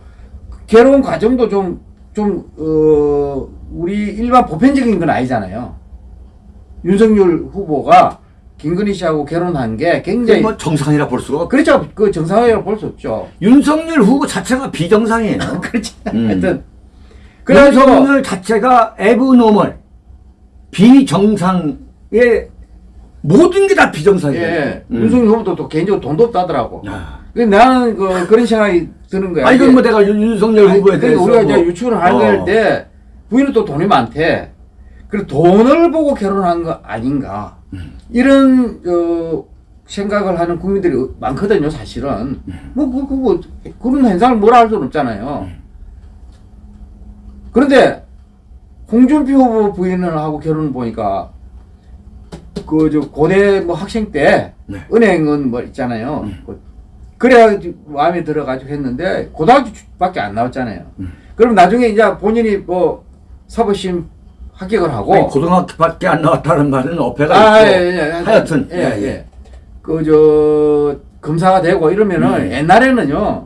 결혼 과정도 좀, 좀, 어, 우리 일반 보편적인 건 아니잖아요. 윤석열 후보가 김건희 씨하고 결혼한 게 굉장히. 뭐 정상이라 볼 수가 없. 그렇죠. 그 정상이라고 볼수 없죠. 윤석열 후보 자체가 비정상이에요. [laughs] 그렇지. 음. 하여튼. 그래가지고, 윤석열 자체가 에브노멀 비정상의 모든 게 다 비정상이에요. 예. 음. 윤석열 후보도 또 개인적으로 돈도 없다더라고. 아. 근데 나는 그, 그런 생각이 드는 거야. 아 이건 뭐 내가 윤- 윤석열 아니, 후보에 그러니까 대해서 우리가 뭐- 이제 유추를 어. 할때 부인은 또 돈이 많대. 그리고 돈을 보고 결혼한 거 아닌가. 음. 이런 어, 생각을 하는 국민들이 많거든요, 사실은. 음. 뭐, 그, 그, 뭐, 그런 현상을 뭐라 할 수는 없잖아요. 음. 그런데 홍준표 후보 부인을 하고 결혼을 보니까 그 저 고대 뭐 학생 때 네. 은행은 뭐 있잖아요. 그- 그래야 마음에 들어가지고 했는데 고등학교 밖에 안 나왔잖아요. 음. 그럼 나중에 이제 본인이 뭐 사법심 합격을 하고 아니, 고등학교밖에 안 나왔다는 말은 어폐가 아, 있고 예, 예, 예. 하여튼 예, 예. 그 저 검사가 되고 이러면은 음. 옛날에는요.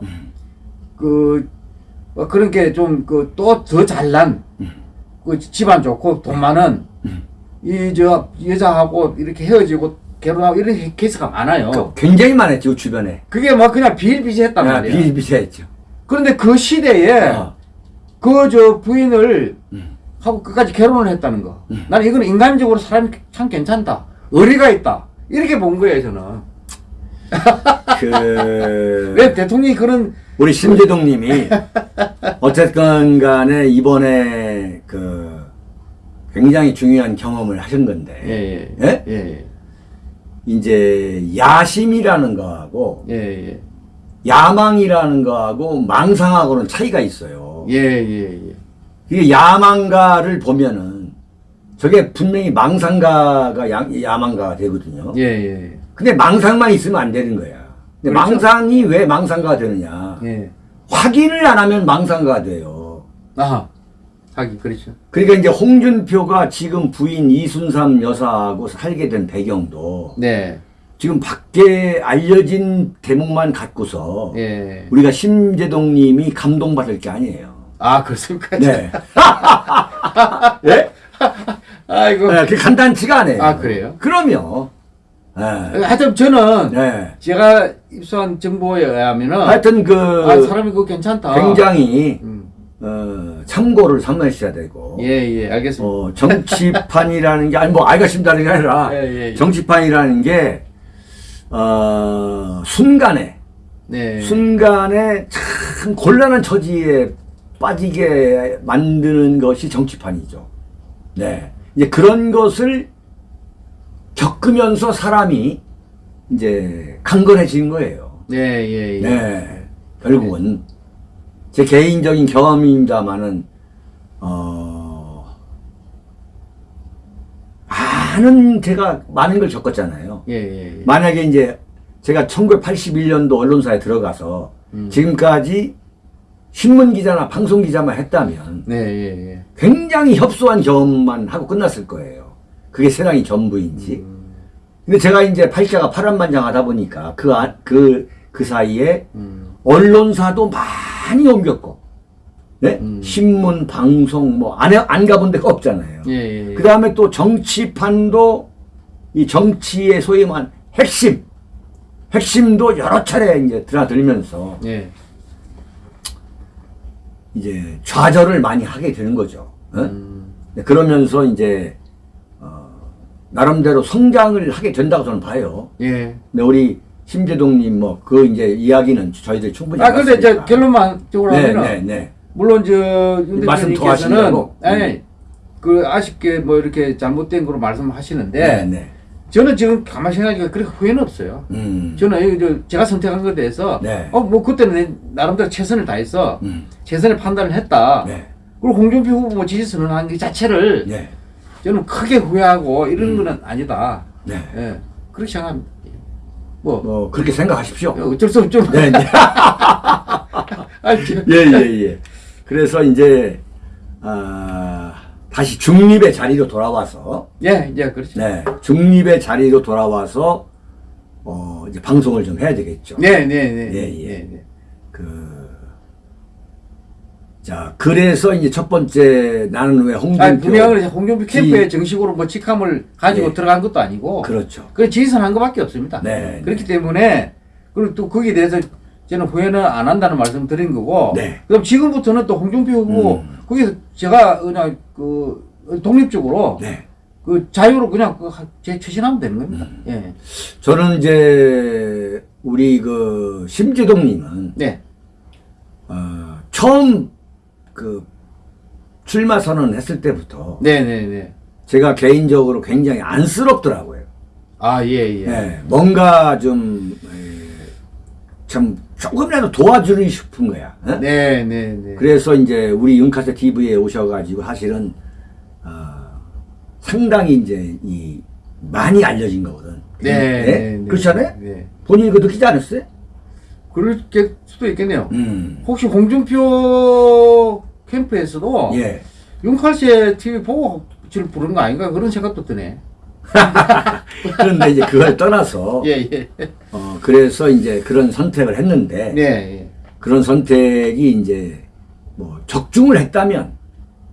그 어, 그런 게 좀 그 또 더 잘난 음. 그 집안 좋고 돈 많은 이 저 여자하고 이렇게 헤어지고 결혼하고 이런 케이스가 많아요. 그 굉장히 많았죠 주변에 그게 막 그냥 비일비재했단 야, 말이야. 비일비재했죠. 그런데 그 시대에 어. 그저 부인을 음. 하고 끝까지 결혼을 했다는 거. 나는 이건 인간적으로 사람이 참 괜찮다. 의리가 있다. 이렇게 본 거예요, 저는. [laughs] 그 왜 대통령이 그런 우리 신재동 님이 어쨌건 간에 이번에 그 굉장히 중요한 경험을 하신 건데 예, 예? 예. 예, 이제 야심이라는 거하고 예, 예. 야망이라는 거하고 망상하고는 차이가 있어요. 예, 예, 예. 이게 야망가를 보면은 저게 분명히 망상가가 야, 야망가가 되거든요. 예, 예. 근데 망상만 있으면 안 되는 거야. 근데 그렇죠. 망상이 왜 망상가가 되느냐? 예. 확인을 안 하면 망상가가 돼요. 아하. 하기, 그렇죠. 그러니까 이제 홍준표가 지금 부인 이순삼 여사하고 살게 된 배경도 네. 지금 밖에 알려진 대목만 갖고서 예. 우리가 심재동님이 감동받을 게 아니에요. 아, 그렇습니까? 네. [laughs] 예? 아이고. 네, 그 간단치가 않아요. 아, 그래요? 그럼요. 네. 하여튼 저는 네. 제가 입수한 정보에 의하면은 하여튼 그 아, 사람이 그거 괜찮다. 굉장히 음. 어, 참고를 삼으셔야 되고 예, 예, 알겠습니다. 어, 정치판이라는 게 아니 뭐 알겠습니다는 게 아니라 예, 예, 예. 정치판이라는 게 어, 순간에 네. 순간에 참 곤란한 처지에 빠지게 만드는 것이 정치판이죠. 네. 이제 그런 것을 겪으면서 사람이 이제 강건해지는 거예요. 네, 예, 예. 네. 결국은 제 개인적인 경험입니다만은 어 많은 제가 많은 걸 겪었잖아요. 예, 예, 예. 만약에 이제 제가 1981년도 언론사에 들어가서 음. 지금까지 신문 기자나 방송 기자만 했다면 네, 예, 예. 굉장히 협소한 경험만 하고 끝났을 거예요. 그게 세상이 전부인지. 음. 근데 제가 이제 팔자가 파란만장하다 보니까 그, 안- 그, 그 사이에 음. 언론사도 많이 옮겼고, 네? 음. 신문, 방송, 뭐, 안, 가본 데가 없잖아요. 예, 예, 예. 그 다음에 또 정치판도 이 정치의 소위 말한 핵심, 핵심도 여러 차례 이제 드나들면서 예. 이제 좌절을 많이 하게 되는 거죠. 어? 음. 네, 그러면서 이제, 어, 나름대로 성장을 하게 된다고 저는 봐요. 예. 근데 우리 심재동님 뭐, 그 이제 이야기는 저희들 충분히. 아, 근데 저 해봤으니까. 결론만 적으로 네, 하면은 네, 네. 물론 저윤 말씀 더 하시려고? 음. 그 아쉽게 뭐 이렇게 잘못된 거로 말씀하시는데 네, 네. 저는 지금 가만히 생각하니까 그렇게 후회는 없어요. 음. 저는 제가 선택한 것에 대해서 네. 어 뭐 그때는 내 나름대로 최선을 다해서 음. 최선의 판단을 했다. 네. 그리고 홍준표 후보 뭐 지지 선언한 게 자체를 네. 저는 크게 후회하고 이런 거는 아니다. 네. 예. 그렇게 생각합니다. 뭐 뭐, 그렇게 생각하십시오. 어쩔 수 없죠. 네, 네. [laughs] [laughs] 예, 예, 예. 그래서 이제, 아, 다시 중립의 자리로 돌아와서, 예, 이제 그렇죠. 네, 중립의 자리로 돌아와서, 어, 이제 방송을 좀 해야 되겠죠. 네, 네, 네. 예, 예. 네, 네. 그, 자, 그래서 이제 첫 번째 나는 왜 홍준표. 아니, 분명히 홍준표 지- 캠프에 정식으로 뭐 직함을 가지고 네. 들어간 것도 아니고 그렇죠. 그냥 지지선한 것밖에 없습니다. 네, 그렇기 때문에 그리고 또 거기에 대해서 저는 후회는 안 한다는 말씀 드린 거고 네. 그럼 지금부터는 또 홍준표 후보 음. 거기서 제가 그냥 그 독립적으로 네. 그 자유로 그냥 그제 추진하면 되는 겁니다. 음. 예. 저는 이제, 우리 그, 심지동님은, 네. 어, 처음 그, 출마 선언 했을 때부터, 네, 네, 네. 제가 개인적으로 굉장히 안쓰럽더라고요. 아, 예, 예. 예, 뭔가 좀, 에, 참, 조금이라도 도와주고 싶은 거야. 어? 네, 네, 네. 그래서 이제 우리 윤카세 TV에 오셔가지고 사실은, 어, 상당히 이제 이 많이 알려진 거거든. 네. 네, 네. 그렇지 않아요? 네. 본인이 그거 느끼지 않았어요? 그럴 게 수도 있겠네요. 음. 혹시 홍준표 캠프에서도 예. 윤칼씨의 TV 보고 지를 부른 거 아닌가 그런 생각도 드네. [laughs] 그런데 이제 그걸 떠나서 예, 예. 어 그래서 이제 그런 선택을 했는데 네, 예. 그런 선택이 이제 뭐 적중을 했다면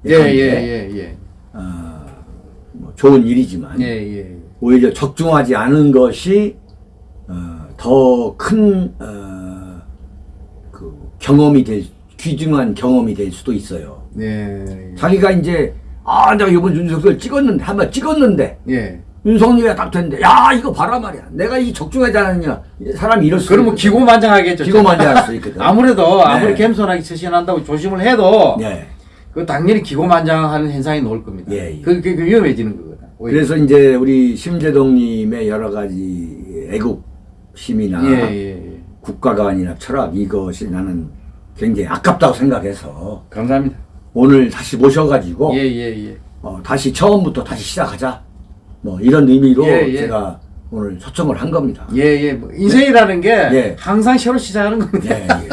예, 관계에, 예, 예, 예. 어, 뭐 좋은 일이지만 예, 예. 오히려 적중하지 않은 것이 어, 더큰 어, 그 경험이 될 귀중한 경험이 될 수도 있어요. 네. 자기가 이제 아 내가 이번 윤석열 찍었는데 한번 찍었는데 예. 윤석열이 딱 됐는데 야 이거 봐라 말이야 내가 이 적중하지 않았냐 사람이 이럴 수 그러면. 기고만장하겠죠. 기고만장할 수 있거든. [laughs] 아무래도 아무리 네. 겸손하게 처신한다고 조심을 해도 예. 그 당연히 기고만장하는 현상이 나올 겁니다. 예, 예. 그, 그, 그 위험해지는 거거든. 오히려. 그래서 이제 우리 심재동님의 여러 가지 애국심이나 예, 예, 예. 국가관이나 철학 이것이 나는 굉장히 아깝다고 생각해서 감사합니다. 오늘 다시 모셔가지고 예, 예, 예. 어, 다시 처음부터 다시 시작하자 뭐 이런 의미로 예, 예. 제가 오늘 초청을 한 겁니다. 예, 예. 뭐 인생이라는 게 예. 항상 새로 시작하는 겁니다. 예, 예.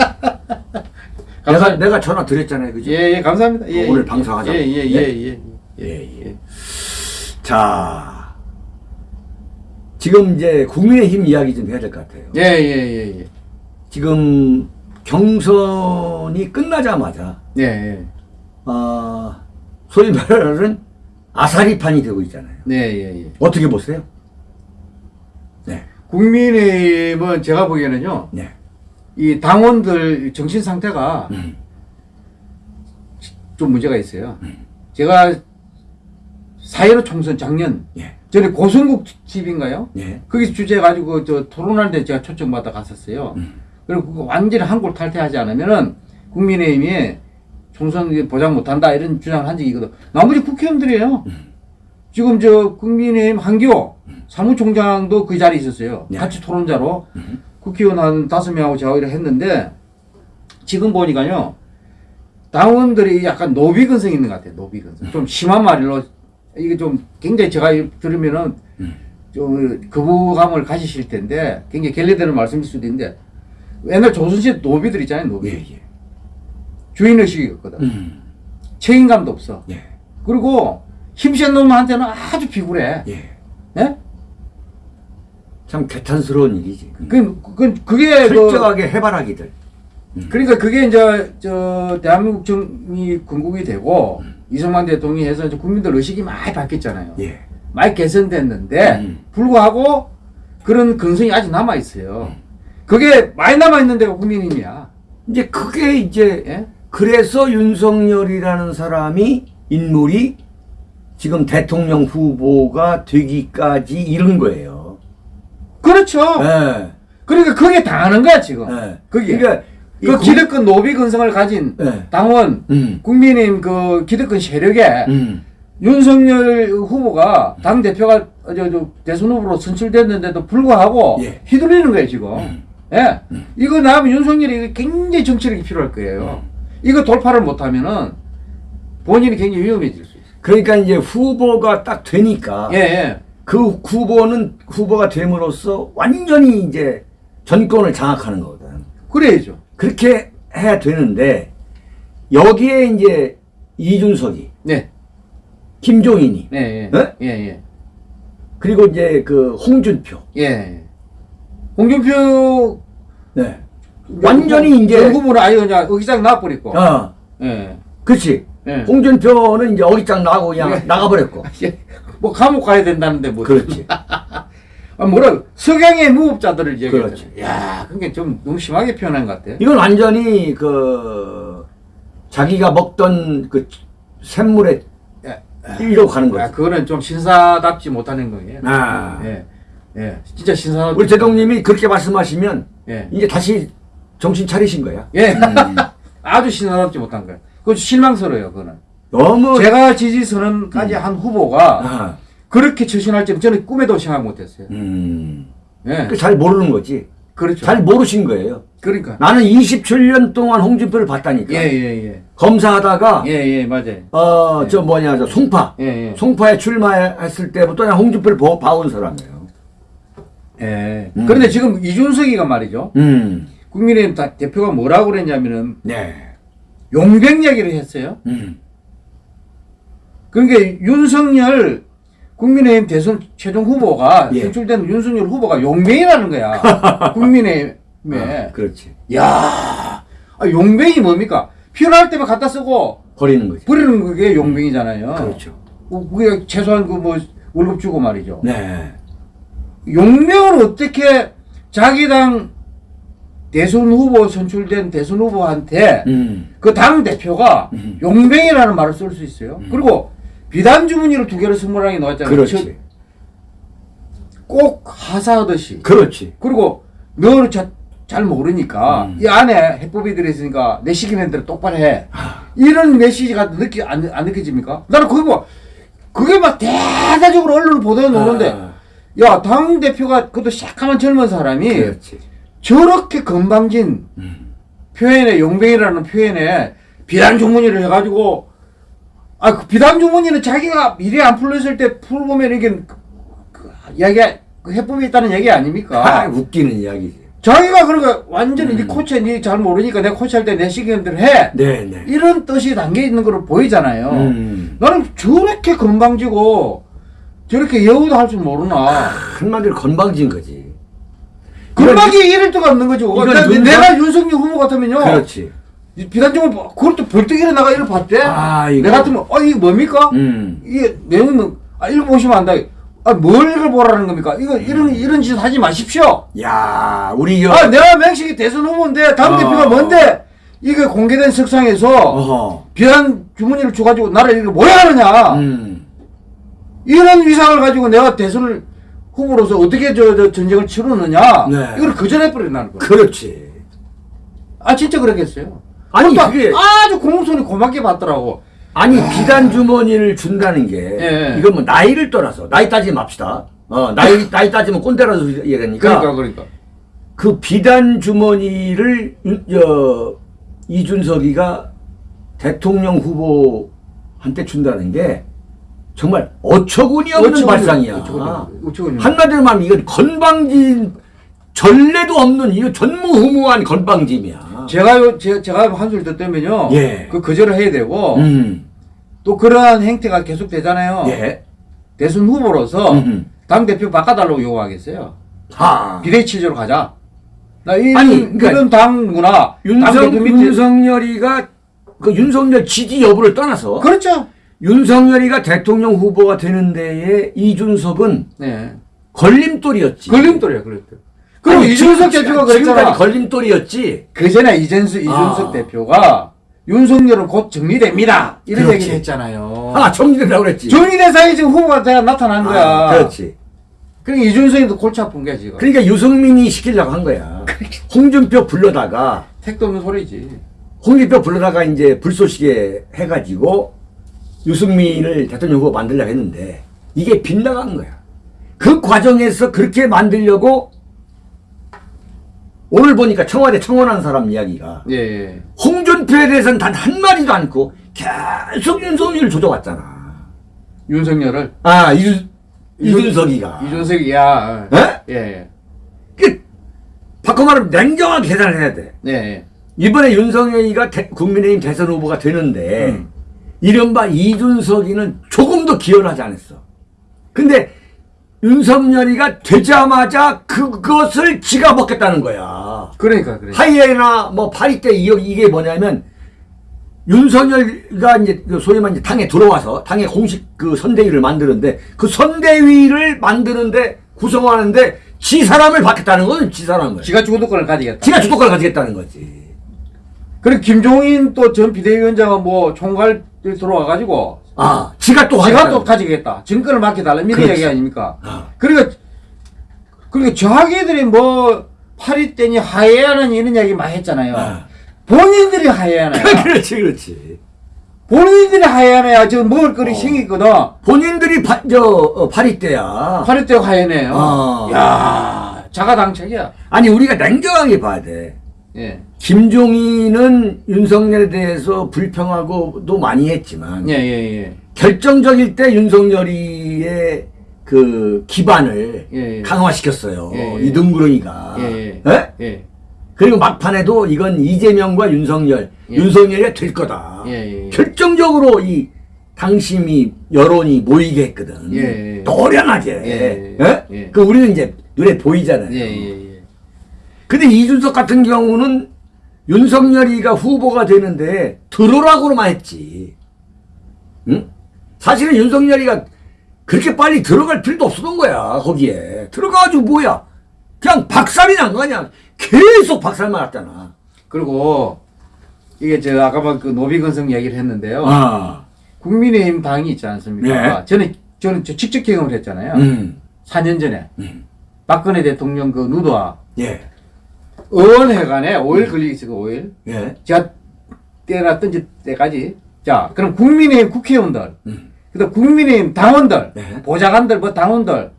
[laughs] 내가. 내가 전화 드렸잖아요, 그죠? 예, 예, 감사합니다. 예, 오늘 예. 방송하자고. 예, 예, 네? 예, 예. 예, 예. 자, 지금 이제 국민의힘 이야기 좀 해야 될 것 같아요. 예, 예, 예, 예. 지금 경선이 끝나자마자 예, 예. 어, 소위 말하는 아사리판이 되고 있잖아요. 네, 예, 예. 어떻게 보세요? 네, 국민의힘은 제가 보기에는요, 네, 이 당원들 정신 상태가 음. 좀 문제가 있어요. 제가 4.15 총선 작년 예, 전에 고성국 집인가요? 예, 거기서 주제 가지고 저 토론할 때 제가 초청받아 갔었어요. 음. 그리고 완전히 한골 탈퇴하지 않으면은 국민의힘이 총선 보장 못한다 이런 주장을 한 적이 있거든. 나머지 국회의원들이에요. 음. 지금 저 국민의힘 한기호 사무총장도 그 자리에 있었어요. 네. 같이 토론자로 음. 국회의원 한 다섯 명하고 제가 했는데 지금 보니까요 당원들이 약간 노비근성이 있는 것 같아요. 노비근성. 좀 심한 말로 이게 좀 굉장히 제가 들으면은 음. 좀 거부감을 가지실 텐데 굉장히 결례되는 말씀일 수도 있는데 옛날 조선시대 노비들 있잖아요. 노비. 예, 예. 주인의식이 없거든. 음, 책임감도 없어. 예, 그리고 힘센 놈한테는 아주 비굴해. 예. 예? 참 개탄스러운 일이지. 그, 그, 그게 그, 철저하게 해바라기들. 그러니까 그게 이제 저 대한민국 정이 건국이 되고 이승만 대통령이 해서 국민들 의식이 많이 바뀌었잖아요. 예, 많이 개선됐는데 음. 불구하고 그런 근성이 아직 남아 있어요. 그게 많이 남아 있는 데가 국민의힘이야. 이제 그게 이제 예? 그래서 윤석열이라는 사람이 인물이 지금 대통령 후보가 되기까지 이른 거예요. 그렇죠. 예. 그러니까 그게 당하는 거야 지금. 예. 그게 그러니까 이그 국- 기득권 노비 근성을 가진 예. 당원 음. 국민의힘 그 기득권 세력에 음. 윤석열 후보가 당 대표가 대선 후보로 선출됐는데도 불구하고 예. 휘둘리는 거예요 지금. 음. 예, 이거 나면 윤석열이 굉장히 정치력이 필요할 거예요. 음. 이거 돌파를 못하면은 본인이 굉장히 위험해질 수 있어요. 그러니까 이제 후보가 딱 되니까 예, 예. 그 후보는 후보가 됨으로써 완전히 이제 전권을 장악하는 거거든. 그래야죠. 그렇게 해야 되는데 여기에 이제 이준석이, 네, 김종인이, 네, 예, 네? 예, 예, 그리고 이제 그 홍준표, 예. 홍준표 네, 완전히 이제 후보는 아예 그냥 의기장 나와버리고. 어, 예, 그렇지. 예. 홍준표는 이제 어깃장 나고 그냥 예. 나가버렸고. [laughs] 예. 뭐 감옥 가야 된다는데 뭐. 그렇지. [laughs] 아, 뭐라 석양의 무법자들을. 그렇지. 야, 그게 좀 너무 심하게 표현한 것 같아. 이건 완전히 그 자기가 먹던 그 샘물에 예. 일로 가는 야, 거지. 그거는 좀 신사답지 못하는 거예요. 아. 예, 예, 진짜 신사답지. 우리 대통령님이 그렇게 말씀하시면 예, 이제 다시 정신 차리신 거야. 예, 음. [laughs] 아주 신사답지 못한 거예요. 그거 실망스러워요, 그거는. 너무 제가 지지 선언까지 한 후보가 아, 그렇게 처신할 줄은 저는 꿈에도 생각 못했어요. 음. 예, 그잘 모르는 거지. 그렇죠. 잘 모르신 거예요. 그러니까. 나는 27년 동안 홍준표를 봤다니까. 예, 예, 예. 검사하다가 예, 예, 맞아요. 어저 뭐냐 저 송파 예, 예. 송파에 출마했을 때부터 그냥 홍준표를 보- 봐온 사람이에요. 예. 음. 그런데 지금 이준석이가 말이죠. 음, 국민의힘 다- 대표가 뭐라고 그랬냐면은 네, 용병 얘기를 했어요. 음, 그러니까 윤석열 국민의힘 대선 최종 후보가 예. 선출된 윤석열 후보가 용병이라는 거야. [laughs] 국민의힘에. 아, 그렇지. 야, 아, 용병이 뭡니까? 필요할 때만 갖다 쓰고 버리는 거지. 버리는 그게 용병이잖아요. 그렇죠. 어, 그게 최소한 그 뭐 월급 주고 말이죠. 네, 용병을 어떻게 자기 당 대선 후보 선출된 대선 후보한테 음, 그당 대표가 음. 용병이라는 말을 쓸 수 있어요. 그리고 비단 주머니를 두 개를 선물하게 나왔잖아요. 그렇지, 꼭 하사하듯이. 그렇지. 그리고 너를 자, 잘 모르니까 음. 이 안에 해법이 들어있으니까 내 시키는 대로 똑바로 해. 이런 메시지가 느끼 안, 안 느껴집니까? 나는 그거 그게 막 대대적으로 언론 보도에 나오는데 아, 야당 대표가 그것도 새까만 젊은 사람이 그렇지. 저렇게 건방진 음, 표현에 용병이라는 표현에 비단 주머니를 해가지고 아 그 비단 주머니는 자기가 일이 안 풀렸을 때 풀보면 이게 그, 그, 이야기가 그 해법이 있다는 얘기 아, 아닙니까? [laughs] 웃기는 이야기지. 자기가 그러니까 완전히 음. 네 코치에 네잘 모르니까 내가 코치할 때 내 시키는 대로 해 네, 네. 이런 뜻이 담겨 있는 걸 보이잖아요. 음, 나는 저렇게 건방지고 저렇게 여우도 할 줄 모르나 한마디로 건방진 거지. 건방지 이럴 데가 없는 거죠. 윤석- 내가 윤석열 후보 같으면요. 그렇지. 비단종을 그걸 또 벌떡 일어나가 이걸 봤대. 아, 이거. 내가 같으면 어 이게 뭡니까? 음, 이게 내용은 아 읽어보시면 안다. 아뭘 읽어보라는 겁니까? 이거 이런 이런 짓 하지 마십시오. 야, 우리 여, 아 내가 명식이 대선 후보인데 당 어. 대표가 뭔데 이게 공개된 석상에서 어허, 비단 주머니를 줘가지고 나를 이거 뭐야 하느냐? 음, 이런 위상을 가지고 내가 대선을 후보로서 어떻게 저, 저 전쟁을 치르느냐? 네. 이걸 거절해 버린다는 거예요. 그렇지. 아 진짜 그랬겠어요. 아니, 그게- 아주 공손히 고맙게 받더라고. 아니 비단 주머니를 준다는 게 예. 이건 뭐 나이를 떠나서 나이 따지지 맙시다. 어 나이 나이 따지면 꼰대라서 얘기하니까 그러니까 그러니까. 그 비단 주머니를 윤- 저 이준석이가 대통령 후보한테 준다는 게 정말 어처구니 없는 어처구니- 발상이야. 어처구니- 어처구니. 한마디로 말하면 이건 건방진 전례도 없는 이거 전무후무한 건방짐이야. 제가 요- 제, 제가 한술 듣다면요. 예. 그 거절을 해야 되고 음, 또 그러한 행태가 계속 되잖아요. 예, 대선 후보로서 음흠. 당 대표 바꿔달라고 요구하겠어요. 하. 비례 체제로 가자. 나 이런 아니, 그러니까 이런 당 문화, 당 윤석, 윤석열이가 그 윤석열 지지 여부를 떠나서 그렇죠. 윤석열이가 대통령 후보가 되는 데에 이준석은 네. 걸림돌이었지. 걸림돌이야, 걸림돌. 그리고 아니, 이준석 지금- 대표가 그랬잖아. 걸림돌이었지. 그 전에 이준석, 이준석 아. 대표가 윤석열은 곧 정리됩니다. 이런 그렇지. 얘기를 했잖아요. 아, 정리된다고 그랬지. 정리된 사이에 지금 후보가 돼 나타난 거야. 아, 그렇지. 그러니까 이준석이도 골치 아픈 거야, 지금. 그러니까 유승민이 시키려고 한 거야. 홍준표 불러다가 택도 없는 소리지. 홍준표 불러다가 이제 불쏘시개 해가지고 유승민을 대통령 후보 만들려고 했는데 이게 빗나간 거야. 그 과정에서 그렇게 만들려고 오늘 보니까 청와대 청원한 사람 이야기가 예, 예. 홍준표에 대해서는 단 한마디도 않고 계속 윤석열을 조져왔잖아. 윤석열을. 아, 이, 이준석이가. 이준석이야. 예? 예, 예. 그, 바꿔 말하면 냉정하게 계산을 해야 돼. 예, 예. 이번에 윤석열이가 대- 국민의힘 대선 후보가 되는데 음. 이른바 이준석이는 조금도 기여하지 않았어. 근데 윤석열이가 되자마자 그것을 지가 먹겠다는 거야. 그러니까, 그래. 하이에나 뭐 파리떼 이- 이게 뭐냐면 윤석열이가 이제 그 소위 말해 당에 들어와서 당의 공식 그 선대위를 만드는데 그 선대위를 만드는데 구성하는데 지 사람을 받겠다는 거는 지 사람을. 지가 주도권을 가지겠다. 지가 주도권을 가지겠다는 거지. 그리고 김종인 또 전 비대위원장은 뭐 총괄 들어와가지고 아, 지가 또 지가 또 가지겠다. 증권을 맡겨달라. 이런. 얘기 아닙니까? 아. 그러니까, 그러니까 자기들이 뭐 파리떼니 하해하는 이런 얘기 많이 했잖아요. 아. 본인들이 하해하나요? [laughs] 그렇지, 그렇지. 본인들이 하해하나요? 지금 먹을 거리 어. 생겼거든. 본인들이 파, 저, 어, 파리떼야. 파리떼 하해네요. 아. 야 자가당착이야. 아니 우리가 냉정하게 봐야 돼. 예. 김종인은 윤석열에 대해서 불평하고도 많이 했지만 예, 예, 예. 결정적일 때 윤석열이의 그 기반을 예, 예. 강화시켰어요. 이등구렁이가. 그리고 막판에도 이건 이재명과 윤석열, 예. 윤석열이 될 거다. 결정적으로 이 당심이 여론이 모이게 했거든. 예, 예. 노련하게. 그 우리는 이제 눈에 보이잖아요. 근데 이준석 같은 경우는 윤석열이가 후보가 되는데 들어라고만 했지. 응? 사실은 윤석열이가 그렇게 빨리 들어갈 필요도 없었던 거야, 거기에. 들어가가지고 뭐야. 그냥 박살이 난 거 아니야. 계속 박살만 났잖아. 그리고 이게 저 아까 막그 노비건성 얘기를 했는데요. 아. 국민의힘 당이 있지 않습니까? 네. 저는 저는 저 직접 경험을 했잖아요. 음. 4년 전에 음. 박근혜 대통령 그 누도와 예. 의원회관에 5일 걸리기 있어 5일. 예. 제가 때나 던질 때까지 자 그럼 국민의힘 국회의원들 음. 그다음 국민의힘 당원들 네. 보좌관들 뭐 당원들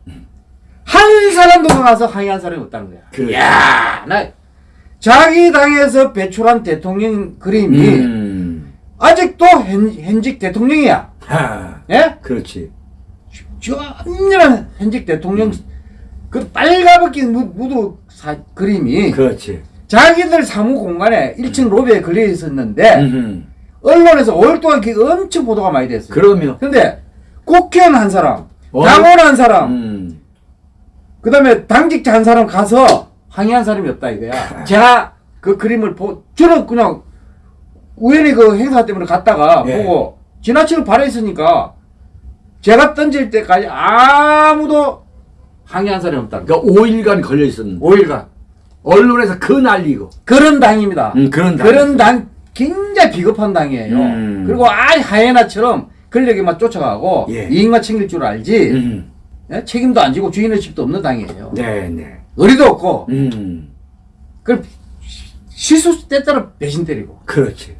한 사람도 나가서 항의한 사람이 없다는 거야. 그래. 야, 나 자기 당에서 배출한 대통령 그림이 음. 아직도 현, 현직 대통령이야. 하. 예? 그렇지. 전혀 현직 대통령 그 빨가벗긴 무- 무드 사, 그림이 그렇지. 자기들 사무 공간에 1층 로비에 걸려 있었는데 음. 언론에서 5일 동안 그게 엄청 보도가 많이 됐어요. 그럼요. 근데 국회의원 한 사람, 어? 당원 한 사람, 음. 그 다음에 당직자 한 사람 가서 항의한 사람이 없다 이거야. 제가 그 그림을 보, 저는 그냥 우연히 그 행사 때문에 갔다가 예. 보고 지나치고 발해있으니까 제가 던질 때까지 아무도 항의한 사람이 없다. 그러니까 5일간 걸려 있었는데 5일간. 언론에서 그 난리고. 그런 당입니다. 음, 그런 당. 그런 당 굉장히 비겁한 당이에요. 음. 그리고 아이 하이에나처럼 권력에만 쫓아가고 예. 이익만 챙길 줄 알지 음. 예? 책임도 안 지고 주인의식도 없는 당이에요. 네, 네. 의리도 없고 음. 그 실수 때 따라 배신 때리고 그렇지.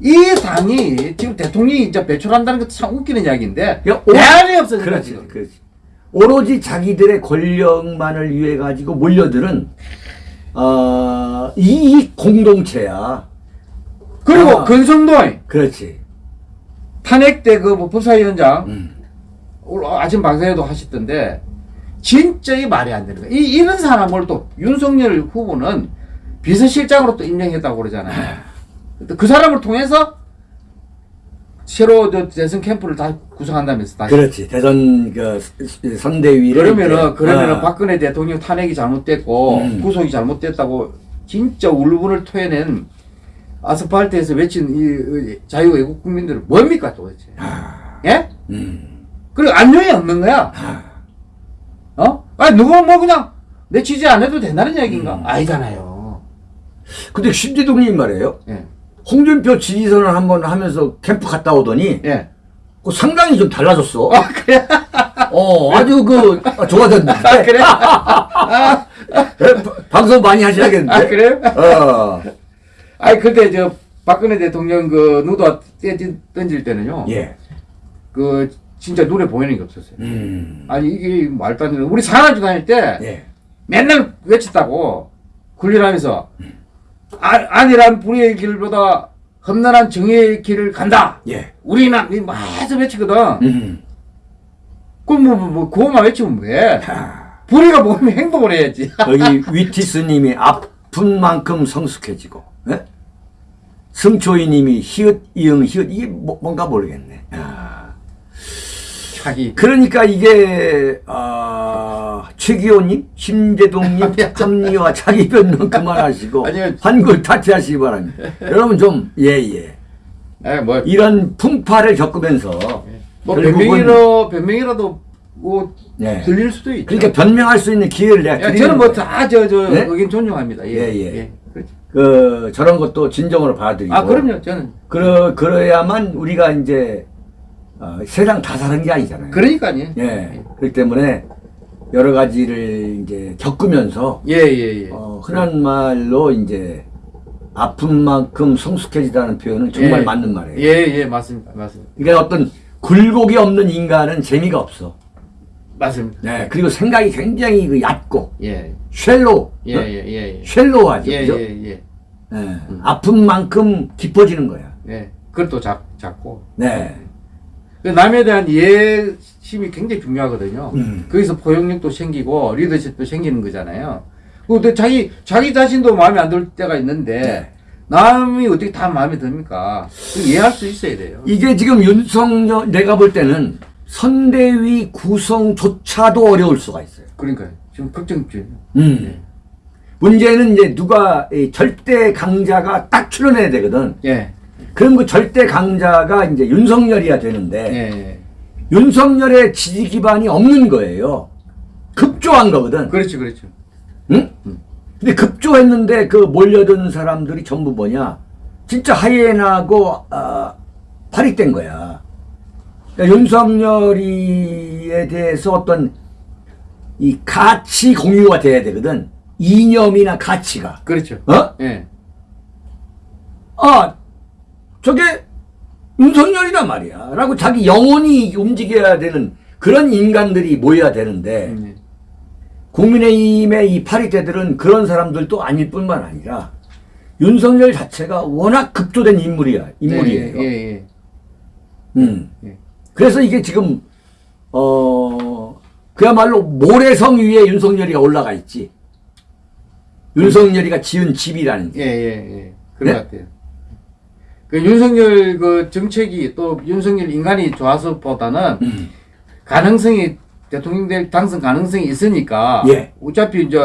이 당이 지금 대통령이 이제 배출한다는 것도 참 웃기는 이야기인데 대안이 없어요. 그렇지. 그렇지. 오로지 자기들의 권력만을 위해 가지고 몰려들은 어, 이익 공동체야. 그리고 아. 근성도의 그렇지. 탄핵 때 그 법사위원장 음. 오늘 아침 방송에도 하셨던데 진짜 이 말이 안 되는 거야. 이 이런 사람을 또 윤석열 후보는 비서실장으로 또 임명했다고 그러잖아요. 또그 사람을 통해서 새로 저 대선 캠프를 다 구성한다면서 다시. 그렇지. 대선 그 선대위를 그러면은 이제, 그러면은 아, 박근혜 대통령 탄핵이 잘못됐고 음. 구속이 잘못됐다고 진짜 울분을 토해낸 아스팔트에서 외친 이, 이 자유외국 국민들은 뭡니까 도대체? 예? 음. 그리고 안녕이 없는 거야. 어? 아니 누가 뭐 그냥 내 취재 안 해도 된다는 얘기인가? 음. 아니잖아요. 근데 심재동님 말이에요. 예. 홍준표 지지선을 한번 하면서 캠프 갔다 오더니 예. 그 상당히 좀 달라졌어. 아 그래? 어, 아주 그 아, 좋아졌는데. 아 그래? [laughs] 예, 바- 방송 많이 하셔야겠는데. 아 그래? 어. 아니 근데 저 박근혜 대통령 그 누도 던질, 던질 때는요. 예. 그 진짜 눈에 보이는 게 없었어요. 음. 아니 이게 말도 안 되는 우리 상하주 다닐 때 예. 맨날 외쳤다고 훈련하면서 아, 아 니란 불의의 길보다 험난한 정의의 길을 간다. 예. 우리는 막 해서 외치거든. 음. 그럼 뭐, 뭐, 뭐 그것만 외치면 왜? 하, 불의가 뭐면 행동을 해야지. [laughs] 여기 위티스님이 아픈 만큼 성숙해지고, 예? 승초이님이 히읗 이응 히읗 이게 뭐, 뭔가 모르겠네. 야. 자기. 그러니까 이게 아 최기호님, 심재동님 합리와 자기 변론 [laughs] 그만하시고 아니요. 한글 타치하시기 바랍니다. [laughs] 여러분 좀 예예. 에, 뭐, 이런 풍파를 겪으면서 뭐 결국은- 변명이라, 변명이라도 뭐 예. 들릴 수도 있죠. 그러니까 변명할 수 있는 기회를 내가 야, 드리는 저는 뭐 거예요. 다저저 네? 의견 존중합니다. 예, 예, 예. 그렇죠. 그 저런 것도 진정으로 받아들이고. 아 그럼요. 저는 그러 그래야만 우리가 이제 어, 세상 다 사는 게 아니잖아요. 그러니까요. 예. 그렇기 때문에 여러 가지를 이제 겪으면서 예, 예, 예. 어, 흔한 말로 이제 아픈 만큼 성숙해지다는 표현은 정말 예. 맞는 말이에요. 예, 예, 맞습니다. 맞습니다. 그러니까 어떤 굴곡이 없는 인간은 재미가 없어. 맞습니다. 네, 그리고 생각이 굉장히 그 얕고 예. 쉘로, 예, 예, 예, 예. 쉘로하죠. 예, 그죠? 예, 예. 예, 아픈 만큼 깊어지는 거야. 예. 그것도 작, 작고. 네. 그 남에 대한 이해 심이 굉장히 중요하거든요. 음. 거기서 포용력도 생기고 리더십도 생기는 거잖아요. 근데 자기 자기 자신도 마음에 안 들 때가 있는데 네. 남이 어떻게 다 마음에 듭니까? 그 이해할 수 있어야 돼요. 이게 지금 윤석열, 내가 볼 때는 선대위 구성조차도 어려울 수가 있어요. 그러니까 지금 걱정 중. 음. 네. 문제는 이제 누가 이 절대 강자가 딱 출연해야 되거든. 예. 그럼 그 절대 강자가 이제 윤석열이야 예. 되는데 예. 윤석열의 지지 기반이 없는 거예요. 급조한 거거든. 그렇죠, 그렇죠. 응? 근데 급조했는데 그 몰려든 사람들이 전부 뭐냐? 진짜 하이에나고 아, 파리된 거야. 그러니까 윤석열이에 대해서 어떤 이 가치 공유가 돼야 되거든. 이념이나 가치가. 그렇죠. 어? 예. 아, 저게 윤석열이란 말이야. 라고 자기 영혼이 움직여야 되는 그런 인간들이 모여야 되는데, 음, 국민의힘의 이 파리대들은 그런 사람들도 아닐 뿐만 아니라, 윤석열 자체가 워낙 급조된 인물이야, 인물이에요. 예, 예, 예. 음. 예. 그래서 이게 지금, 어, 그야말로 모래성 위에 윤석열이가 올라가 있지. 윤석열이가 지은 집이라는 게. 예, 예, 예. 그런 네? 것 같아요. 그 윤석열 그 정책이 또 윤석열 인간이 좋아서보다는 음. 가능성이 대통령 될 당선 가능성이 있으니까 예. 어차피 이제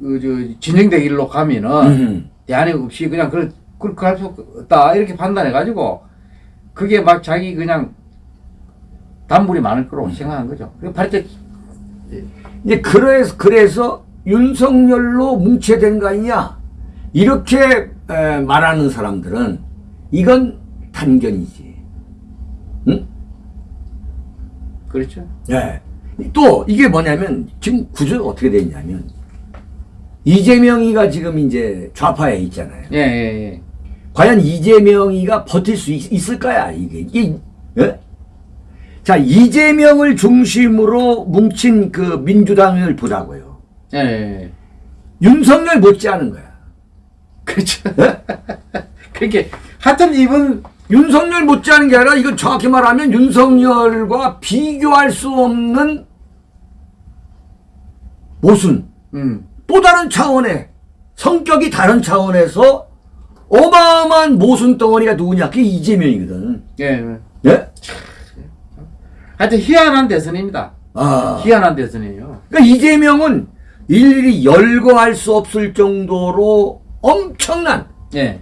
그저 진영대 길로 가면은 음. 대안이 없이 그냥 그렇게 그렇게 할 수 없다 이렇게 판단해 가지고 그게 막 자기 그냥 단물이 많을 음. 거라고 생각한 거죠. 발제 이제 그래서 그래서 윤석열로 되는 거 아니냐 이렇게 에, 말하는 사람들은 이건 단견이지. 응? 그렇죠. 예. 또 이게 뭐냐면 지금 구조가 어떻게 돼 있냐면 이재명이가 지금 이제 좌파에 있잖아요. 예, 예, 예. 과연 이재명이가 버틸 수 있, 을까야 이게 이게 예? 자 이재명을 중심으로 뭉친 그 민주당을 보자고요. 예, 예. 윤석열 못지않은 거야. 그렇죠. 예? [laughs] 그렇게 하여튼 이분 윤석열 못지않은 게 아니라 이건 정확히 말하면 윤석열과 비교할 수 없는 모순 음. 또 다른 차원의 성격이 다른 차원에서 어마어마한 모순 덩어리가 누구냐 그게 이재명이거든. 예. 예. 예? 하여튼 희한한 대선입니다. 아. 희한한 대선이에요. 그러니까 이재명은 일일이 열거할 수 없을 정도로 엄청난 예.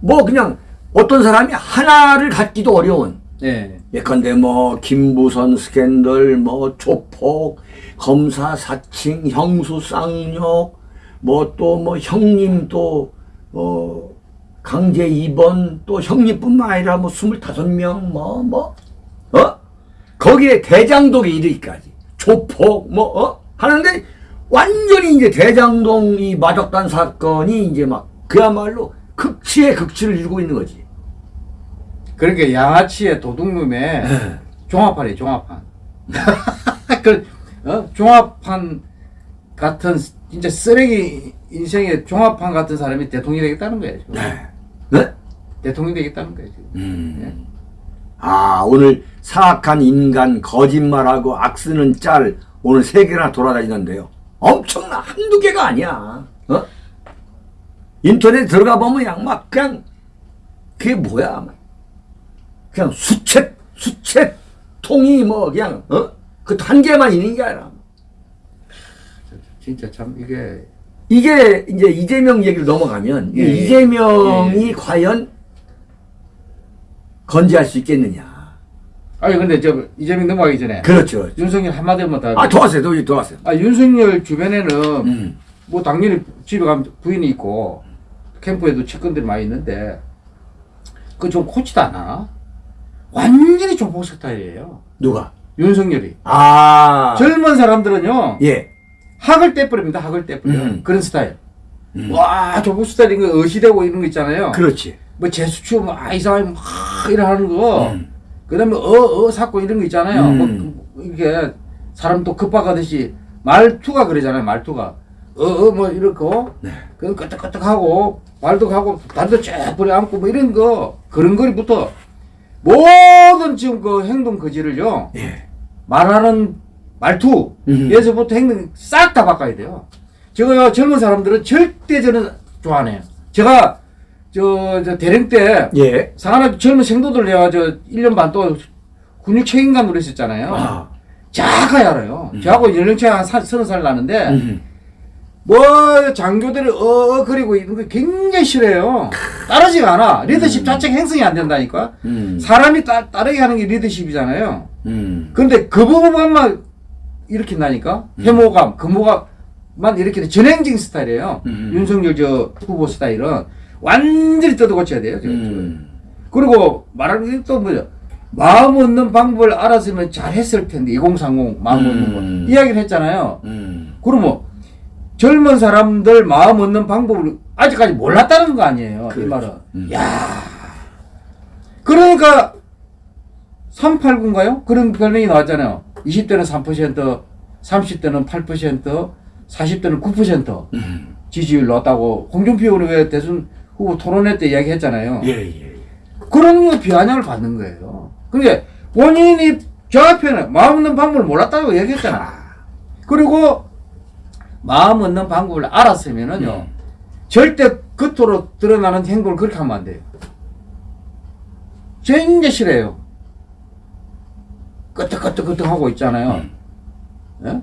뭐 그냥 어떤 사람이 하나를 갖기도 어려운. 예. 예컨대 뭐 김부선 스캔들 뭐 조폭 검사 사칭 형수 쌍욕 뭐 또 뭐 형님 또어 강제 입원 또 형님뿐만 아니라 뭐 스물다섯 명 뭐 뭐 어? 거기에 대장동에 이르기까지. 조폭 뭐 어? 하는데 완전히 이제 대장동 이 마적단 사건이 이제 막 그야말로 극치의 극치를 이루고 있는 거지. 그러니까 양아치의 도둑놈의 종합판이 종합판. [laughs] 그 어? 종합판 같은 진짜 쓰레기 인생의 종합판 같은 사람이 대통령이 되겠다는 거예요. 지금. 네. 네? 대통령이 되겠다는 거예요. 지금. 음. 아, 오늘 사악한 인간, 거짓말하고 악쓰는 짤 오늘 세 개나 돌아다니는데요. 엄청나. 한두 개가 아니야. 어? 인터넷 들어가 보면 그냥 막 그냥 그게 뭐야. 막. 그냥 수채, 수채 통이 뭐 그냥, 어? 그한 개만 있는 게 아니라. 진짜 참 이게 이게 이제 이재명 얘기로 넘어가면 예, 예. 이재명이 과연 건재할 수 있겠느냐. 아니 근데 저 이재명 넘어가기 전에 그렇죠. 윤석열 한마디만 더. 아, 도와세요. 도 도와세요. 아 윤석열 주변에는 음. 뭐 당연히 집에 가면 부인이 있고 캠프에도 측근들이 많이 있는데 그좀 코치도 안 하나? 완전히 조폭 스타일이에요. 누가? 윤석열이. 아. 젊은 사람들은요 예. 학을 떼버립니다. 학을 떼버려. 음. 그런 스타일. 음. 와 조폭 스타일인 거 의시되고 이런 거 있잖아요. 그렇지. 뭐 재수추 뭐아 이상하게 막 이러는 거. 음. 그 다음에 어어 삭고 이런 거 있잖아요. 음. 뭐 이게 사람 또 급박하듯이 말투가 그러잖아요. 말투가 어어 뭐 이렇고 네. 그 끄떡끄떡하고 말도 하고 발도 쫙 뿌려 안고 뭐 이런 거 그런 거리부터 모든 지금 그 행동 거지를요 예. 말하는 말투 음. 에서부터 행동 싹 다 바꿔야 돼요. 저거요 젊은 사람들은 절대 저는 좋아 안 해요. 제가 저, 저 대령 때 예. 상하나 젊은 생도들 내가 저 1년 반 또 군육 책임감으로 했었잖아요. 아. 자가히 알아요. 저하고 연령차가 한 사- 서너 살 나는데 음. 뭐 장교들이 어그리고 이런 거 굉장히 싫어해요. 따르지가 않아. 리더십 자체가 행성이 안 된다니까. 음. 사람이 따, 따르게 하는 게 리더십이잖아요. 음. 근데 그 부분만 일으킨다니까? 해모감, 금호감만 일으키는 전행진 스타일이에요. 음. 윤석열 저 후보 스타일은 완전히 뜯어 고쳐야 돼요. 지금. 음. 그리고 말하는 게또 뭐죠? 마음 얻는 방법을 알았으면 잘했을 텐데 2030 마음 얻는 음. 거 이야기를 했잖아요. 음. 그러면 젊은 사람들 마음 얻는 방법을 아직까지 몰랐다는 거 아니에요. 이 그렇죠. 말은. 음. 야 그러니까 389인가요? 그런 별명이 나왔잖아요. 20대는 3%, 30대는 8%, 40대는 9% 음. 지지율 나왔다고 홍준표 의원이 왜 대선 후보 토론회 때 이야기했잖아요. 예, 예. 그런 거 비아냥을 받는 거예요. 그러니까 본인이 저 앞에는 마음 얻는 방법을 몰랐다고 얘기했잖아. 그리고 마음 얻는 방법을 알았으면은요, 음. 절대 겉으로 드러나는 행동을 그렇게 하면 안 돼요. 굉장히 싫어요. 끄떡끄떡끄떡 하고 있잖아요. 음. 예?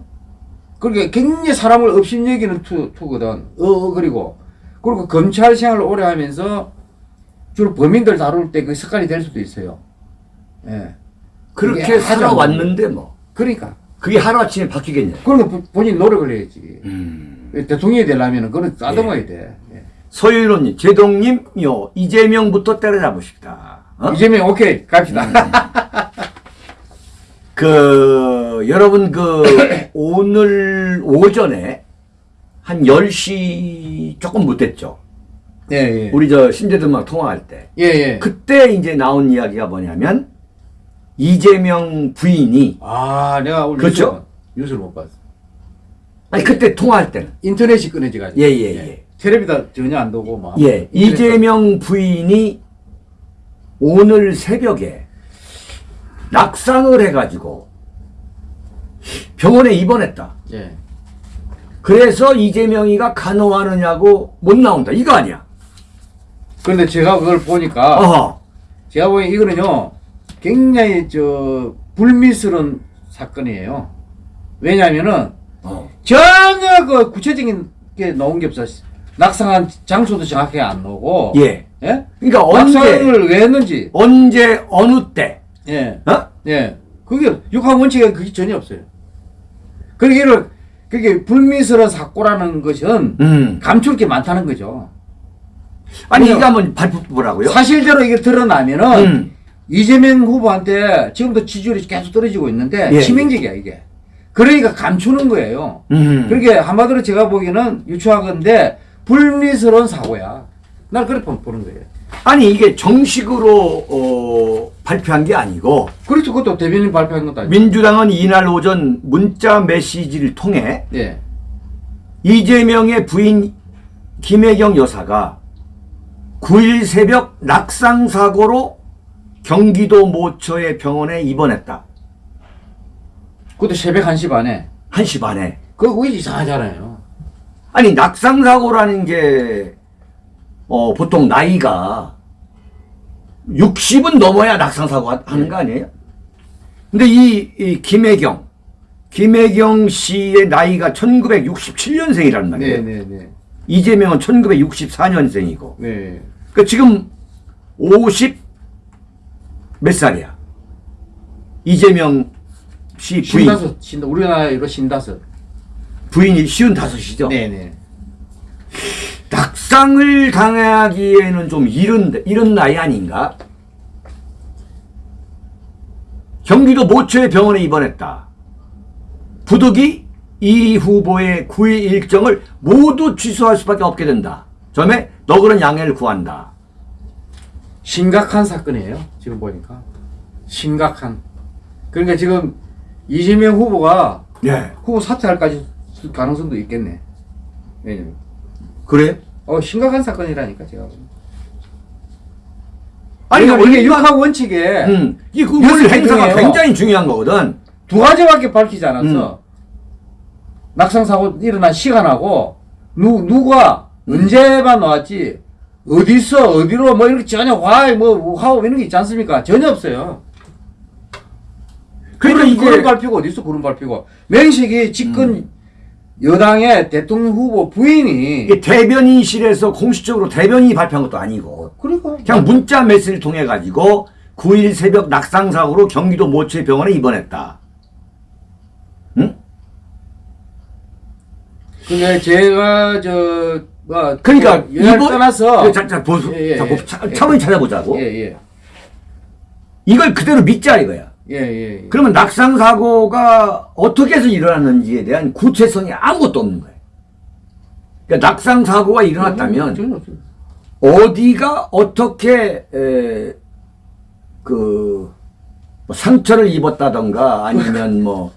그러니까 굉장히 사람을 업신여기는 투, 투거든. 어, 어, 그리고. 그리고 검찰 생활을 오래 하면서 주로 범인들 다룰 때 그 습관이 될 수도 있어요. 예. 그렇게 살아왔는데 뭐. 그러니까. 그게 하루아침에 바뀌겠냐. 부- 본인 노력을 해야지. 음. 대통령이 되려면 그런 따듬어야 돼. 예. 서유로님, 제동님요, 이재명부터 때려잡으십다. 어? 이재명 오케이 갑시다. [laughs] 그, 여러분, 그, [coughs] 오늘 오전에 한 10시 조금 못 됐죠. 예, 예. 우리 저 신재들막 통화할 때. 예, 예. 그때 이제 나온 이야기가 뭐냐면, 이재명 부인이, 아, 내가 오늘 그렇죠? 뉴스를, 뉴스를 못 봤어. 아니, 그때 통화할 때는. 인터넷이 끊어지가지고. 예, 예, 예. 텔레비다 전혀 안 보고 막. 예, 이재명 부인이 오늘 새벽에 낙상을 해가지고 병원에 입원했다. 예. 그래서 이재명이가 간호하느냐고 못 나온다. 이거 아니야. 그런데 제가 그걸 보니까 어허. 제가 보기엔 이거는요 굉장히 저 불미스러운 사건이에요. 왜냐하면은 어. 전혀 그 구체적인 게 나온 게 없어. 낙상한 장소도 정확하게 안 나오고. 예. 예? 그러니까 언제, 낙상을 왜 했는지. 언제, 어느 때, 예. 어? 예. 그게 육하 원칙에 그게 전혀 없어요. 그러니까 이걸 그게 불미스러운 사고라는 것은 음. 감출 게 많다는 거죠. 아니. 이거 한번 발표보라고요? 사실대로 이게 드러나면은 음. 이재명 후보한테 지금도 지지율이 계속 떨어지고 있는데 예, 치명적이야 이게. 그러니까 감추는 거예요. 음. 그렇게 한마디로 제가 보기에는 유추하건데 불미스러운 사고야. 난 그렇게 보는 거예요. 아니, 이게 정식으로, 어, 발표한 게 아니고, 그렇죠. 그것도 대변인 발표한 것도 아니고. 민주당은 이날 오전 문자 메시지를 통해 예. 이재명의 부인 김혜경 여사가 9일 새벽 낙상 사고로 경기도 모처의 병원에 입원했다. 그것도 새벽 1시 반에. 1시 반에. 그거 왜 이상하잖아요. 아니 낙상 사고라는 게 어, 보통 나이가 60은 넘어야 낙상 사고 하- 하는 거 아니에요? 근데 이, 이 김혜경 김혜경 씨의 나이가 1967년생이란 말이에요. 네네네. 이재명은 1964년생이고. 네. 그 지금 50 몇 살이야? 이재명 씨 부인 신다섯, 신다, 우리나라로 신다섯. 부인이 쉬운 다섯이죠. 네네. 낙상을 당하기에는 좀 이른 이른 나이 아닌가? 경기도 모처의 병원에 입원했다. 부득이 이 후보의 9일 일정을 모두 취소할 수밖에 없게 된다. 점에 너그런 양해를 구한다. 심각한 사건이에요. 지금 보니까. 심각한. 그러니까 지금 이재명 후보가 예. 후보 사퇴할까지 가능성도 있겠네. 왜냐면 그래? 어 심각한 사건이라니까 제가. 아니, 이게 육합 원칙에 음, 이그 여섯 원개 행사가. 굉장히 중요한 거거든. 두 가지밖에 밝히지 않았어. 음. 낙상 사고 일어난 시간하고 누 누가 음. 언제만 나왔지 어디서 어디로 뭐 이렇게 전혀 화뭐 하고 이런 게 있지 않습니까? 전혀 없어요. 그러니까 구름, 이게- 구름 밟히고 어디 있어 구름 밟히고 명식이 집권 음. 여당의 대통령 후보 부인이 대변인실에서 공식적으로 대변인이 발표한 것도 아니고 그러니까 그냥 문자 메시지를 통해 가지고 9일 새벽 낙상 사고로 경기도 모체 병원에 입원했다. 응? 근데 제가 저 뭐 그러니까 여행 이번- 떠나서 자, 자, 보수, 예, 예, 자, 예. 봅- 차, 예. 차분히 찾아보자고. 예예 이걸 그대로 믿자 이거야. 예예 예. 그러면 낙상 사고가 어떻게 해서 일어났는지에 대한 구체성이 아무것도 없는 거예요. 그러니까 낙상 사고가 일어났다면. 어디가 어떻게 에, 그 뭐 상처를 입었다던가 아니면 뭐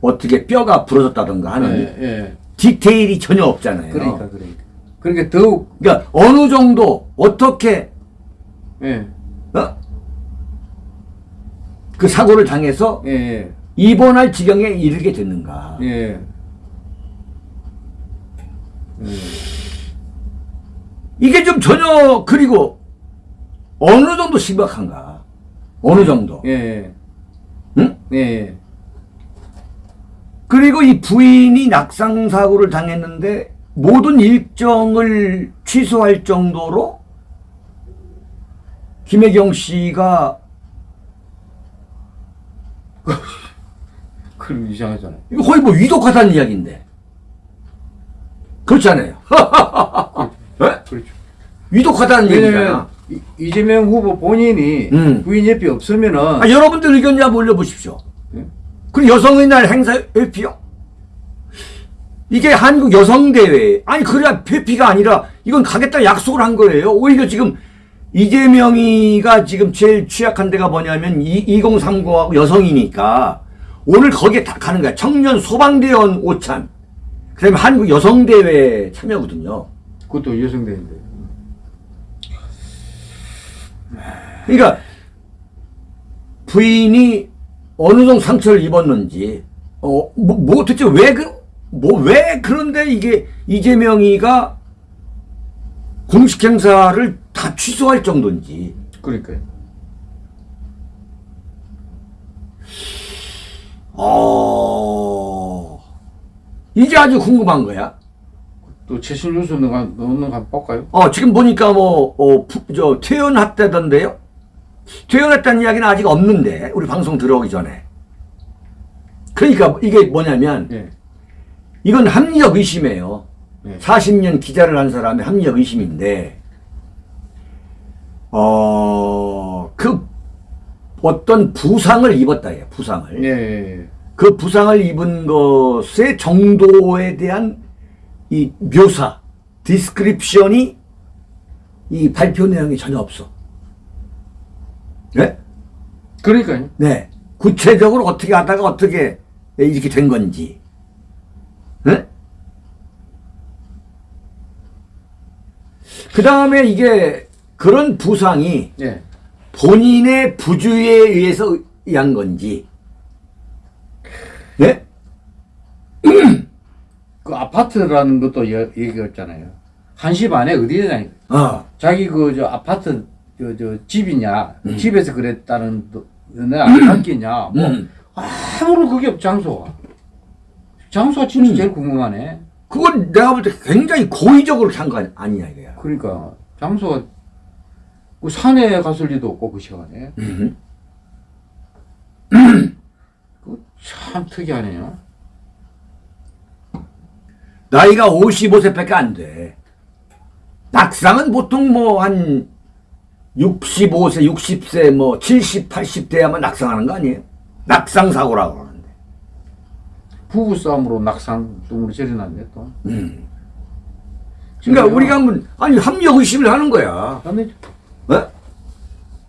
어떻게 뼈가 부러졌다던가 하는 예, 예. 디테일이 전혀 없잖아요. 그러니까 그러니까 그러니까 더욱 그러니까 어느 정도 어떻게 예. 어? 그 사고를 당해서 예, 예, 입원할 지경에 이르게 됐는가. 예. 이게 좀 전혀 그리고 어느 정도 심각한가. 어느 정도. 예, 예, 응? 예, 예. 그리고 이 부인이 낙상 사고를 당했는데 모든 일정을 취소할 정도로 김혜경 씨가 [laughs] 그럼 이상하잖아요. 이거 거의 뭐 위독하다는 이야기인데 그렇지 않아요? [laughs] 예? 그렇죠. 위독하다는 얘기잖아. 이- 이재명 후보 본인이 음. 부인 옆에 없으면은 아, 여러분들 의견 좀 올려보십시오. 예? 그리고 여성의 날 행사 회피요? 이게 한국 여성대회. 아니, 그래야 회피가 아니라 이건 가겠다 약속을 한 거예요. 오히려 지금 이재명이가 지금 제일 취약한 데가 뭐냐면 2030하고 여성이니까 오늘 거기에 다 가는 거야. 청년 소방대원 오찬. 그 다음에 한국 여성대회 참여거든요. 그것도 여성대인데. 그러니까 부인이 어느 정도 상처를 입었는지 어 뭐 뭐 대체 왜 그 뭐 왜 그런데 이게 이재명이가 공식 행사를 다 취소할 정도인지 그러니까요. 어 이게 아주 궁금한 거야. 또 최신 뉴스 넣는 거 한번 볼까요? 어 지금 보니까 뭐어저 퇴원했다던데요. 퇴원했다는 이야기는 아직 없는데 우리 방송 들어오기 전에. 그러니까 이게 뭐냐면 예. 이건 합리적 의심이에요. 네. 40년 기자를 한 사람의 합리적 의심인데, 어, 그 어떤 부상을 입었다, 예, 부상을. 예, 예. 그 부상을 입은 것의 정도에 대한 이 묘사, 디스크립션이 이 발표 내용이 전혀 없어. 네? 그러니까요. 네. 구체적으로 어떻게 하다가 어떻게 이렇게 된 건지. 네? 그 다음에 이게 그런 부상이 예. 본인의 부주의에 의해서 의한 건지. 네? [clears throat] 그 아파트라는 것도 여- 얘기했잖아요. 1시 반에 어디에 어. 자기 그 저 아파트 저, 저 집이냐 음. 집에서 그랬다는 내안 바뀌냐 [clears throat] 뭐 음. 아무런 그게 없 장소가 장소가 진짜 음. 제일 궁금하네 그건 내가 볼 때 굉장히 고의적으로 한거 아니냐 이거야. 그러니까 장소가 그 산에 갔을 리도 없고 그 시간에 음. [clears throat] 참 특이하네요 나이가 55세밖에 안 돼. 낙상은 보통 뭐 한 65세, 60세, 뭐 70, 80대야만 낙상하는 거 아니에요? 낙상 사고라고 그러는데. 부부 싸움으로 낙상 뚱으로 절여놨네 또 음. 그러니까 우리가 한번 아니 합리적 의심을 하는 거야. 그다음에 어?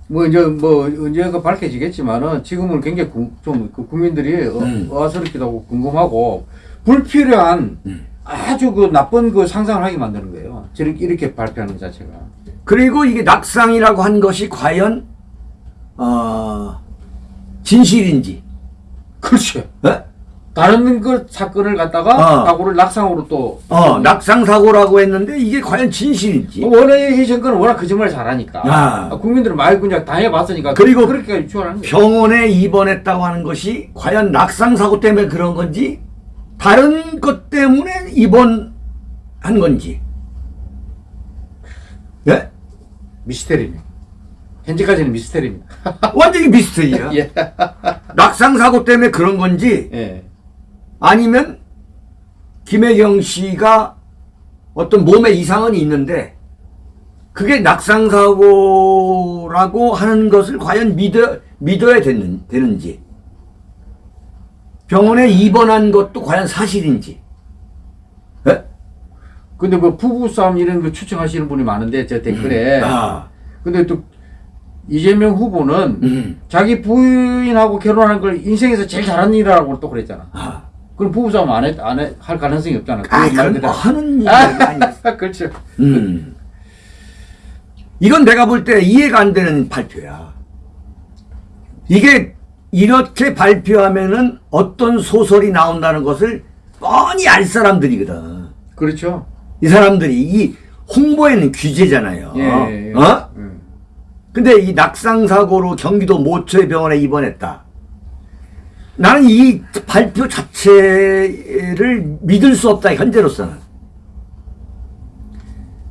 뭐 이제 뭐 언제가 밝혀지겠지만은 지금은 굉장히 구- 좀그 국민들이 어, 음. 어스럽기도 하고 궁금하고 불필요한 음. 아주 그 나쁜 그 상상을 하게 만드는 거예요. 저렇게 이렇게 발표하는 것 자체가. 그리고 이게 낙상이라고 한 것이 과연 어, 진실인지 그렇죠. 어? 다른 그 사건을 갖다가 어. 사고를 낙상으로 또 어, 낙상 사고라고 했는데 이게 과연 진실인지 원래 이 정권은 워낙 거짓말 잘하니까 아. 국민들은 많이 그냥 당해봤으니까 그리고 그렇게 거예요. 병원에 입원했다고 하는 것이 과연 낙상 사고 때문에 그런 건지 다른 것 때문에 입원한 건지 예? 미스테리입니다. 현재까지는 미스테리입니다. 완전히 미스터리야 [laughs] 예. 낙상 사고 때문에 그런 건지 예. 아니면 김혜경 씨가 어떤 몸에 이상은 있는데 그게 낙상 사고라고 하는 것을 과연 믿어 믿어야 되는, 되는지 병원에 입원한 것도 과연 사실인지. 예? 근데 뭐 부부싸움 이런 거 추측하시는 분이 많은데 제 댓글에. 아, 근데 또 이재명 후보는 음, 자기 부인하고 결혼하는 걸 인생에서 제일 잘한 일이라고 또 그랬잖아. 아, 그럼 부부싸움 안, 해, 안 해, 할 가능성이 없잖아. 아, 그대로. 뭐 하는 [laughs] 아니야. 그렇죠. 음. 이건 내가 볼 때 이해가 안 되는 발표야. 이게 이렇게 발표하면은 어떤 소설이 나온다는 것을 뻔히 알 사람들이거든. 그렇죠. 이 사람들이 이 홍보에는 규제잖아요. 예, 예, 예. 어? 음. 근데 이 낙상 사고로 경기도 모처의 병원에 입원했다. 나는 이 발표 자체를 믿을 수 없다 현재로서는.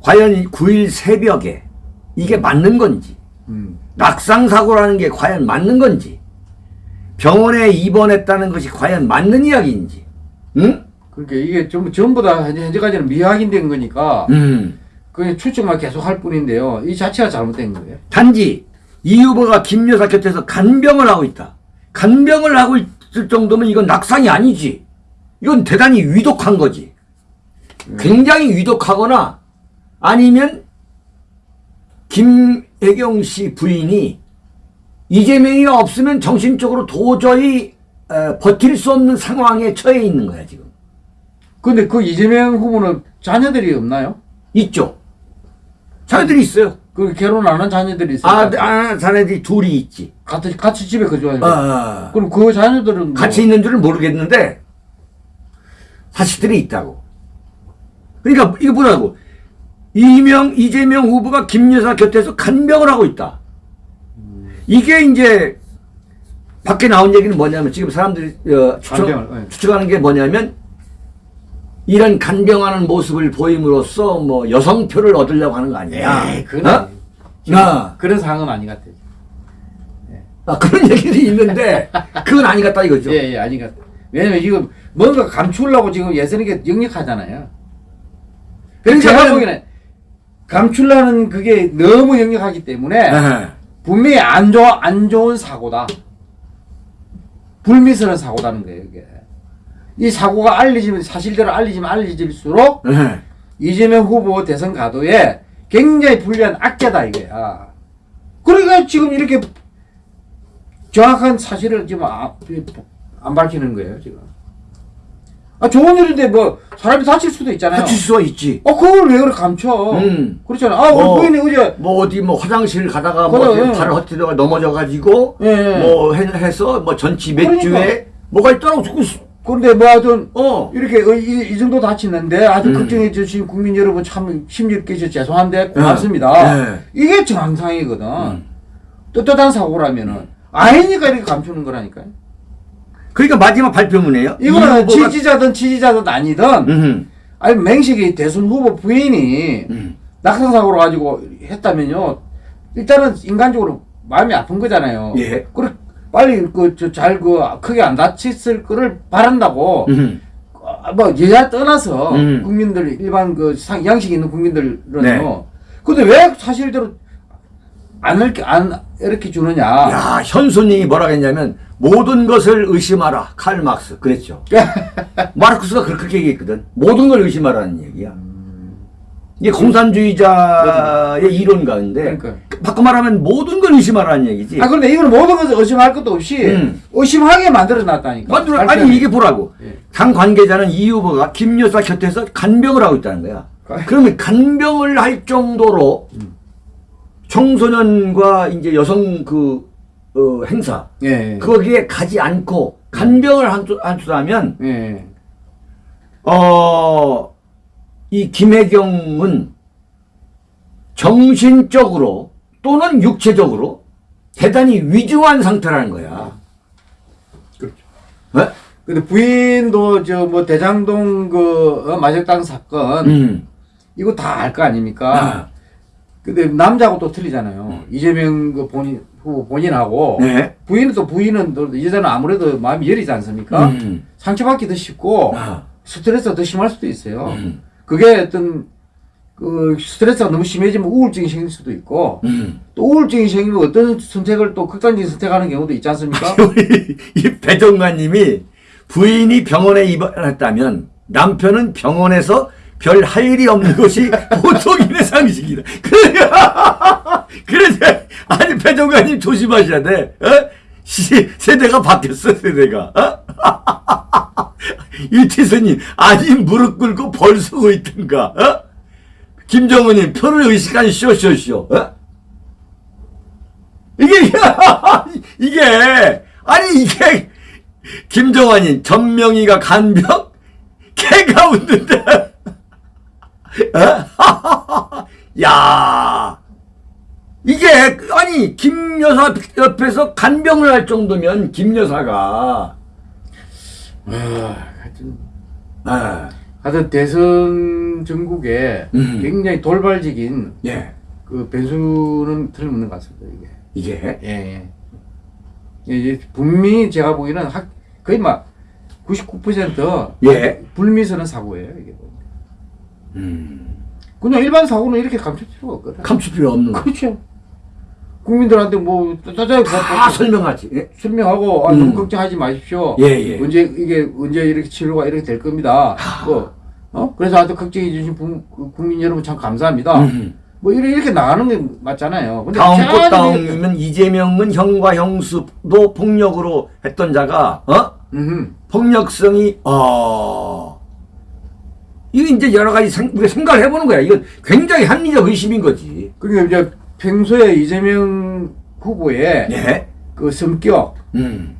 과연 9일 새벽에 이게 맞는 건지, 음. 낙상 사고라는 게 과연 맞는 건지, 병원에 입원했다는 것이 과연 맞는 이야기인지, 응? 그러니까 이게 전부 전부 다 현재, 현재까지는 미확인된 거니까 음. 그냥 추측만 계속 할 뿐인데요. 이 자체가 잘못된 거예요. 단지 이 후보가 김 여사 곁에서 간병을 하고 있다. 간병을 하고 있 을 정도면 이건 낙상이 아니지. 이건 대단히 위독한 거지. 굉장히 위독하거나 아니면 김혜경 씨 부인이 이재명이가 없으면 정신적으로 도저히 어, 버틸 수 없는 상황에 처해 있는 거야 지금. 근데 그 이재명 후보는 자녀들이 없나요? 있죠. 자녀들이 있어요. 그 결혼 안 한 자녀들이 있어요. 아, 아 자녀들이 둘이 있지. 같이 같이 집에 거주하는 아, 거. 아. 그럼 그 자녀들은 뭐 같이 있는 줄은 모르겠는데 사실들이 있다고. 그러니까 이거 보라고. 이명 이재명 후보가 김 여사 곁에서 간병을 하고 있다. 이게 이제 밖에 나온 얘기는 뭐냐면 지금 사람들이 어, 추측, 간병을, 네. 추측하는 게 뭐냐면 이런 간병하는 모습을 보임으로써 뭐 여성표를 얻으려고 하는 거 아니야? 에이, 그건 어? 아. 그런 상황은 아닌 것 같아요. 아, 그런 얘기들이 있는데 [laughs] 그건 아니 같다 이거죠. 예, 예, 것 같아요. 왜냐면 지금 뭔가 감추려고 지금 예선이게 역력하잖아요. 그러니까 제가 보기에는 감추려는 그게 너무 역력하기 때문에 에헤. 분명히 안 좋아 안 좋은 사고다. 불미스러운 사고다는 거예요, 이게. 이 사고가 알려지면 사실대로 알려지면 알려질수록 에헤. 이재명 후보 대선 가도에 굉장히 불리한 악재다 이거야. 그러니까 지금 이렇게 정확한 사실을 지금 아- 안 밝히는 거예요 지금. 아 좋은 일인데 뭐 사람이 다칠 수도 있잖아요. 다칠 수가 있지. 어 그걸 왜 그렇게 감춰? 음. 그렇잖아. 아 우리 어. 부인이 어제 뭐 어디 뭐 화장실 가다가 뭐 그래, 어디 예. 발을 헛디다가 넘어져 가지고 예, 예. 뭐 해- 해서 뭐 전치 몇 그러니까. 주에 뭐가 있더라고 자꾸 수- 근데 뭐 하여튼 어 이렇게 어, 이, 이 정도 다치는데 아주 음. 걱정해 주신 국민 여러분 참 심리 깨서 죄송한데 고맙습니다. 예. 이게 정상이거든. 음. 떳떳한 사고라면은 아니니까 이렇게 감추는 거라니까요. 그러니까 마지막 발표문이에요. 이거는 이 후보가- 지지자든 지지자든 아니든 음, 아니 맹식이 대선 후보 부인이 음. 낙상 사고로 가지고 했다면요. 일단은 인간적으로 마음이 아픈 거잖아요. 예. 그래 빨리 그잘그 크게 안 다쳤을 거를 바란다고 음. 어, 뭐 여야 떠나서 음. 국민들 일반 그 상- 양식 있는 국민들은요. 네. 근데 왜 사실대로 안 이렇게 안 이렇게 주느냐? 야 현손님이 뭐라 했냐면 모든 것을 의심하라 칼 막스 그랬죠. [laughs] 마르크스가 그렇게 얘기했거든. 모든 걸 의심하라는 얘기야. 이게 공산주의자의 이론 가운데 그러니까. 바꿔 말하면 모든 걸 의심하라는 얘기지. 아 그런데 이거는 모든 것을 의심할 것도 없이 음. 의심하게 만들어 놨다니까. 만들어-. 아니 이게 보라고. 예. 당 관계자는 이 후보가 김 여사 곁에서 간병을 하고 있다는 거야. 아. 그러면 간병을 할 정도로 청소년과 이제 여성 그 어, 행사 예. 거기에 가지 않고 간병을 한- 한다면 예. 어, 이 김혜경은 정신적으로 또는 육체적으로 대단히 위중한 상태라는 거야. 그렇죠. 네? 근데 부인도 저 뭐 대장동 그 어, 마적당 사건 음. 이거 다 알 거 아닙니까? 아. 근데 남자하고 또 틀리잖아요. 이재명 그 본인 후보 본인하고 네. 부인은 또 부인은 또이 여자는 아무래도 마음이 여리지 않습니까? 음. 상처받기 더 쉽고 아. 스트레스가 더 심할 수도 있어요. 음. 그게 어떤 그 스트레스가 너무 심해지면 우울증이 생길 수도 있고 음. 또 우울증이 생기면 어떤 선택을 또 극단적인 선택하는 경우도 있지 않습니까? [laughs] 이 배정관님이 부인이 병원에 입원했다면 남편은 병원에서 별 할 일이 없는 것이 [laughs] 보통인의 상식이다. 그래, [laughs] 그래, 아니 배정관님 조심하셔야 돼. 어? 시, 세대가 바뀌었어 세대가. 어? [laughs] 이태선님 아니 무릎 꿇고 벌 쓰고 있든가. 어? 김정은님 표를 의식한 쇼쇼쇼. 어? 이게 [laughs] 이게 아니 이게 김정환이 전명희가 간병 개가 웃는데 [laughs] 어? 야 이게 아니 김 여사 옆에서 간병을 할 정도면 김 여사가 아, 하여튼 아, 하여튼 대선 전국에 음. 굉장히 돌발적인 예 그 변수는 틀림없는 것 같습니다 이게. 이게 예, 예. 예, 이제 분명히 제가 보기에는 학, 거의 막 99% 예. 불미스러운 사고예요 이게. 음, 그냥 일반 사고는 이렇게 감출 필요가 없거든. 감출 필요 없는 거. 그렇죠. 국민들한테 뭐 짜자하게 다 설명하지. 예? 설명하고 아, 음. 너무 걱정하지 마십시오. 예, 예. 언제 이게 언제 이렇게 치료가 이렇게 될 겁니다. 뭐, 어? 그래서 하여튼 걱정해 주신 부- 그 국민 여러분 참 감사합니다. 음. 뭐 이렇게, 이렇게 나가는 게 맞잖아요. 근데 다음 꽃 다음이면 이재명은 형과 형수도 폭력으로 했던 자가 어 음흠. 폭력성이 어 이거 이제 여러 가지 생, 우리가 생각을 해보는 거야. 이건 굉장히 합리적 의심인 거지. 그러니까 이제 평소에 이재명 후보의 예. 그 성격, 음.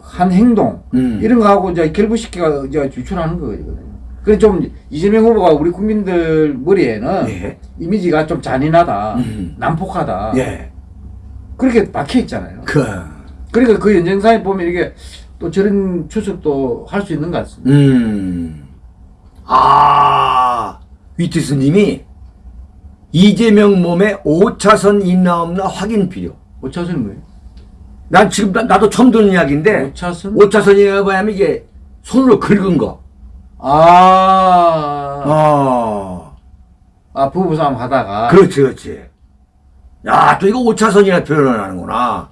한 행동 음. 이런 거하고 이제 결부시켜 이제 유출하는 거거든요. 그래 좀 이재명 후보가 우리 국민들 머리에는 예. 이미지가 좀 잔인하다, 음. 난폭하다 예. 그렇게 박혀 있잖아요. 그 그러니까 그 연장선에 보면 이게 또 저런 추측도 할 수 있는 것 같습니다. 음. 아, 위트스님이 이재명 몸에 5차선 있나 없나 확인 필요. 5차선은 뭐예요? 난 지금 나, 도 처음 듣는 이야기인데 5차선? 5차선이라고 하면 이게 손으로 긁은 거. 아, 어. 아 부부싸움 하다가 그렇지, 그렇지. 야, 또 이거 5차선이라 표현을 하는구나.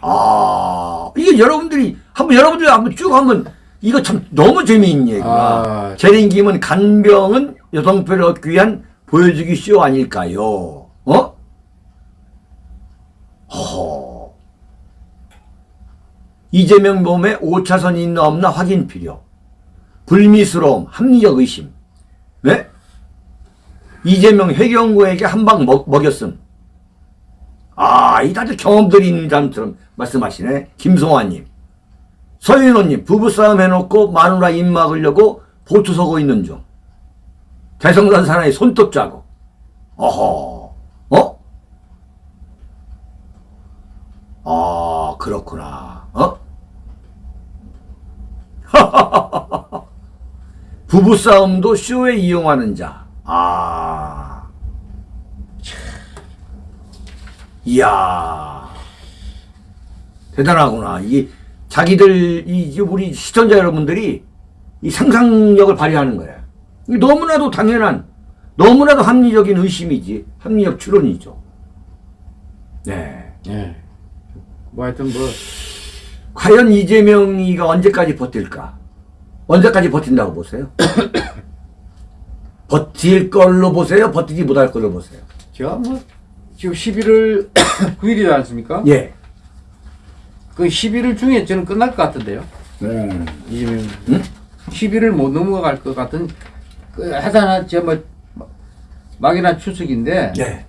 아, 이게 여러분들이, 한번, 여러분들이 한번 쭉 한번, 이거 참 너무 재미있는 얘기구나. 아. 재림김은 간병은 여성표를 얻기 위한 보여주기 쇼 아닐까요? 어? 허. 이재명 몸에 5차선이 있나 없나 확인 필요. 불미스러움, 합리적 의심. 네? 이재명 회경구에게 한 방 먹였음. 아, 이 다들 경험들이 있는 사람처럼 말씀하시네. 김송환님. 서윤호님, 부부싸움 해놓고 마누라 입 막으려고 보초 서고 있는 중. 대성산 사나이 손톱 자국. 어허, 어? 아, 그렇구나. 어? [laughs] 부부싸움도 쇼에 이용하는 자. 아. 이야. 대단하구나. 이 자기들 이 우리 시청자 여러분들이 이 상상력을 발휘하는. 이게 너무나도 당연한 너무나도 합리적인 의심이지. 합리적 추론이죠. 네. 예. 뭐 하여튼 뭐 과연 이재명이가 언제까지 버틸까? 언제까지 버틴다고 보세요? [coughs] 버틸 걸로 보세요? 버티지 못할 걸로 보세요? 제가 뭐 지금 11월 9일이지 [coughs] 않습니까? 예. 그 11일 중에 저는 끝날 것 같은데요. 음. 이재명 음? 11일 못 넘어갈 것 같은 그 하다나 제뭐 막이나 추석인데 예.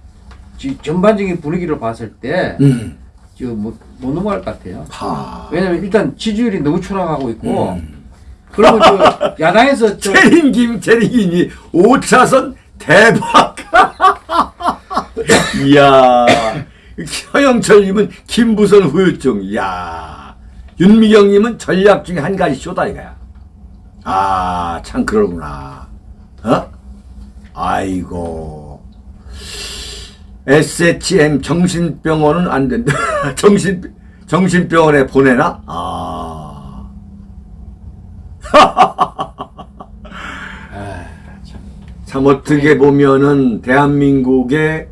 지- 전반적인 분위기를 봤을 때 음. 지금 못, 못 넘어갈 것 같아요. 하. 왜냐면 일단 지지율이 너무 추락하고 있고 음. 그리고 저 [laughs] 야당에서 저 체린 김 체린이 5차선 대박. [laughs] 이야. 서영철님은 김부선 후유증. 이야. 윤미경님은 전략 중에 한 가지 쇼다 이거야. 아, 참 그러구나. 어? 아이고. SHM 정신병원은 안 된다. [laughs] 정신, 정신병원에 보내나? 아. [laughs] 참 어떻게 보면은 대한민국의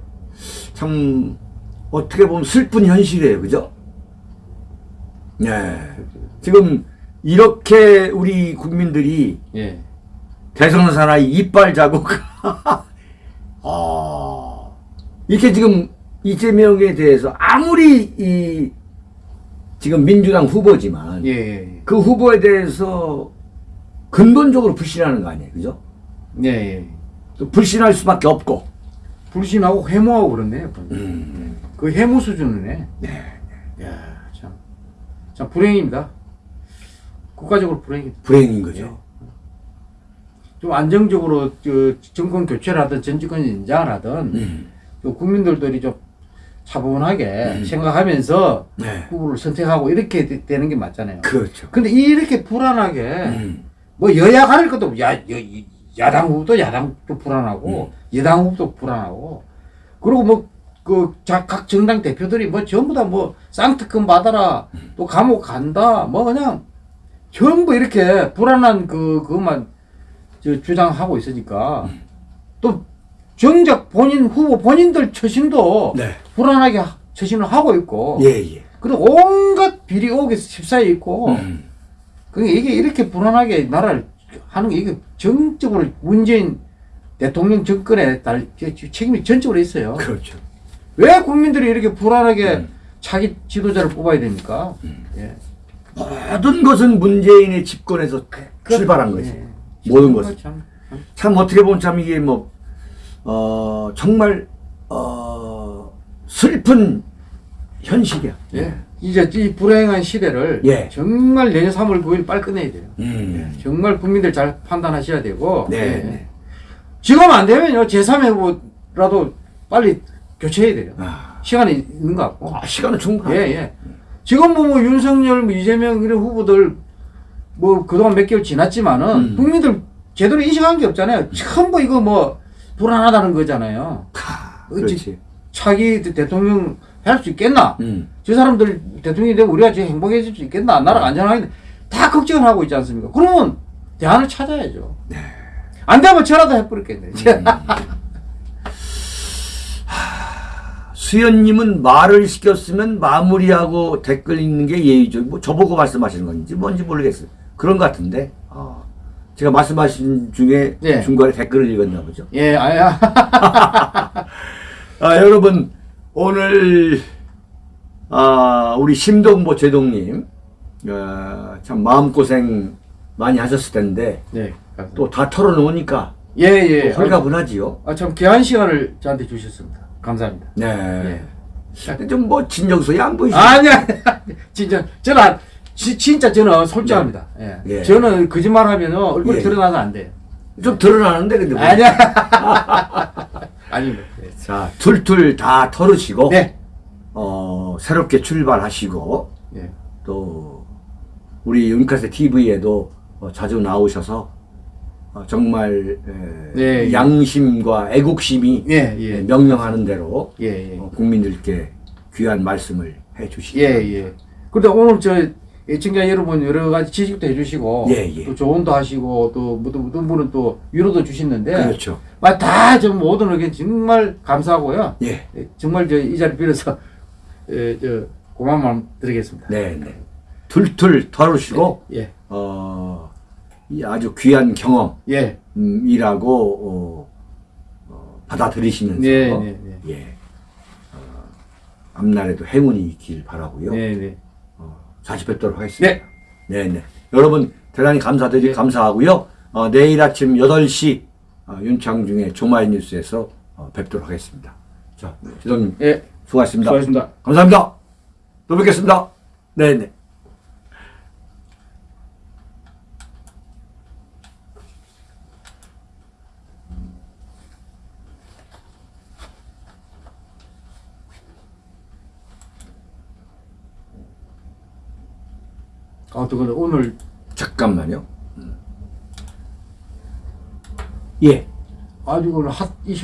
참 어떻게 보면 슬픈 현실이에요. 그죠? 네. 지금 이렇게 우리 국민들이 예. 대선 사나이 이빨 자국 [laughs] [laughs] 아 이렇게 지금 이재명에 대해서 아무리 이 지금 민주당 후보지만 예, 예, 그 후보에 대해서 근본적으로 불신하는 거 아니에요. 그죠? 예, 예. 또 불신할 수밖에 없고. 불신하고 해무하고 그렇네요. 음. 그 해무 수준이네. 네. 야, 참. 참 불행입니다. 국가적으로 불행입니다. 불행인 거죠. 좀 안정적으로 저 정권 교체를 하든 전 정권 인장을 하든 음. 또 국민들들이 좀 차분하게 음. 생각하면서 네. 후보를 선택하고 이렇게 되- 되는 게 맞잖아요. 그렇죠. 근데 이렇게 불안하게 음. 뭐 여야 가릴 것도 야, 여, 이- 야당 후보도 야당도 불안하고 음. 여당 후보도 불안하고 그리고 뭐 그 각 정당 대표들이 뭐 전부 다 뭐 쌍특검 받아라 음. 또 감옥 간다 뭐 그냥 전부 이렇게 불안한 그 그것만 저 주장하고 있으니까 음. 또 정작 본인 후보 본인들 처신도 네. 불안하게 하- 처신을 하고 있고 예, 예. 그리고 온갖 비리 의혹에 휩싸여 있고 음. 그게 이게 이렇게 불안하게 나라를 하는 게 이게 정적으로 문재인 대통령 정권에 달 책임이 전적으로 있어요. 그렇죠. 왜 국민들이 이렇게 불안하게 음. 자기 지도자를 뽑아야 됩니까? 음. 예. 모든 것은 문재인의 집권에서 출발한 거지. 예. 모든 것은. 참, 참. 참 어떻게 보면 참 이게 뭐, 어, 정말, 어, 슬픈 현실이야. 예. 이제 이 불행한 시대를 예. 정말 내년 3월 9일 빨리 끝내야 돼요. 음. 정말 국민들 잘 판단하셔야 되고 네, 예. 네. 지금 안 되면요 제3의 후보라도 빨리 교체해야 돼요. 아, 시간이 있는 것 같고. 아, 시간은 충분하다. 예, 예. 지금 뭐, 뭐 윤석열, 뭐 이재명 이런 후보들 뭐 그동안 몇 개월 지났지만은 음. 국민들 제대로 인식한 게 없잖아요. 전부 이거 뭐 불안하다는 거잖아요. 하, 어찌- 그렇지. 차기 대통령 할 수 있겠나? 음. 저 사람들 대통령이 되면 우리가 지금 행복해질 수 있겠나? 나라가 안전하겠나? 다 걱정을 하고 있지 않습니까? 그러면 대안을 찾아야죠. 안 되면 저라도 해버렸겠네. [laughs] 수연님은 말을 시켰으면 마무리하고 댓글 읽는 게 예의죠. 뭐 저보고 말씀하시는 건지 뭔지 모르겠어요. 그런 것 같은데. 어. 제가 말씀하신 중에 예. 중간에 댓글을 읽었나 보죠. 예, 아야. [laughs] 아, 여러분, 오늘, 아, 우리 심동보 제동님, 어, 참 마음고생 많이 하셨을 텐데, 네. 또 다 털어놓으니까, 예, 예. 또 홀가분하지요. 아, 참 귀한 시간을 저한테 주셨습니다. 감사합니다. 네. 예. 근데 좀 뭐, 진정성이 안 보이시죠? 아니야. [laughs] 진짜 저는 안- 지, 진짜 저는 솔직합니다. 예. 예. 저는 거짓말 하면 얼굴이 예. 드러나서 안 돼요. 좀 드러나는데, 근데. 뭐. 아니야. [laughs] 아닙니다. 예. 자, 툴툴 다 털으시고, 네. 어, 새롭게 출발하시고, 예. 또, 우리 윤카세 TV에도 어, 자주 나오셔서, 어, 정말, 에, 네, 예. 양심과 애국심이 예, 예, 예. 명령하는 대로 예, 예. 어, 국민들께 귀한 말씀을 해 주시기 예, 바랍니다. 예. 그런데 오늘 저 애청자 여러분 여러 가지 지식도 해주시고, 예, 예. 또 조언도 하시고, 또 어떤 분은 또 위로도 주시는데, 그렇죠. 다좀 모든 의견 정말 감사하고요. 예. 예, 정말 저 이 자리 빌어서 예, 저 고마운 마음 드리겠습니다. 네, 네. 툴툴 털으시고, 예. 어, 이 아주 귀한 경험이라고 예. 어, 어, 받아들이시면서. 예. 어, 앞날에도 행운이 있길 바라고요. 네, 네. 사십뵙도록 하겠습니다. 네. 네 여러분 대단히 감사드리 감사하고요. 어, 내일 아침 8시 어, 윤창중의 조마이 뉴스에서 어, 뵙도록 하겠습니다. 자, 지도님 예. 수고하셨습니다. 수고하셨습니다. 감사합니다. 또 뵙겠습니다. 네, 네. 아, 또 근데 오늘 잠깐만요. 음. 예. 아주 오늘 핫 이슈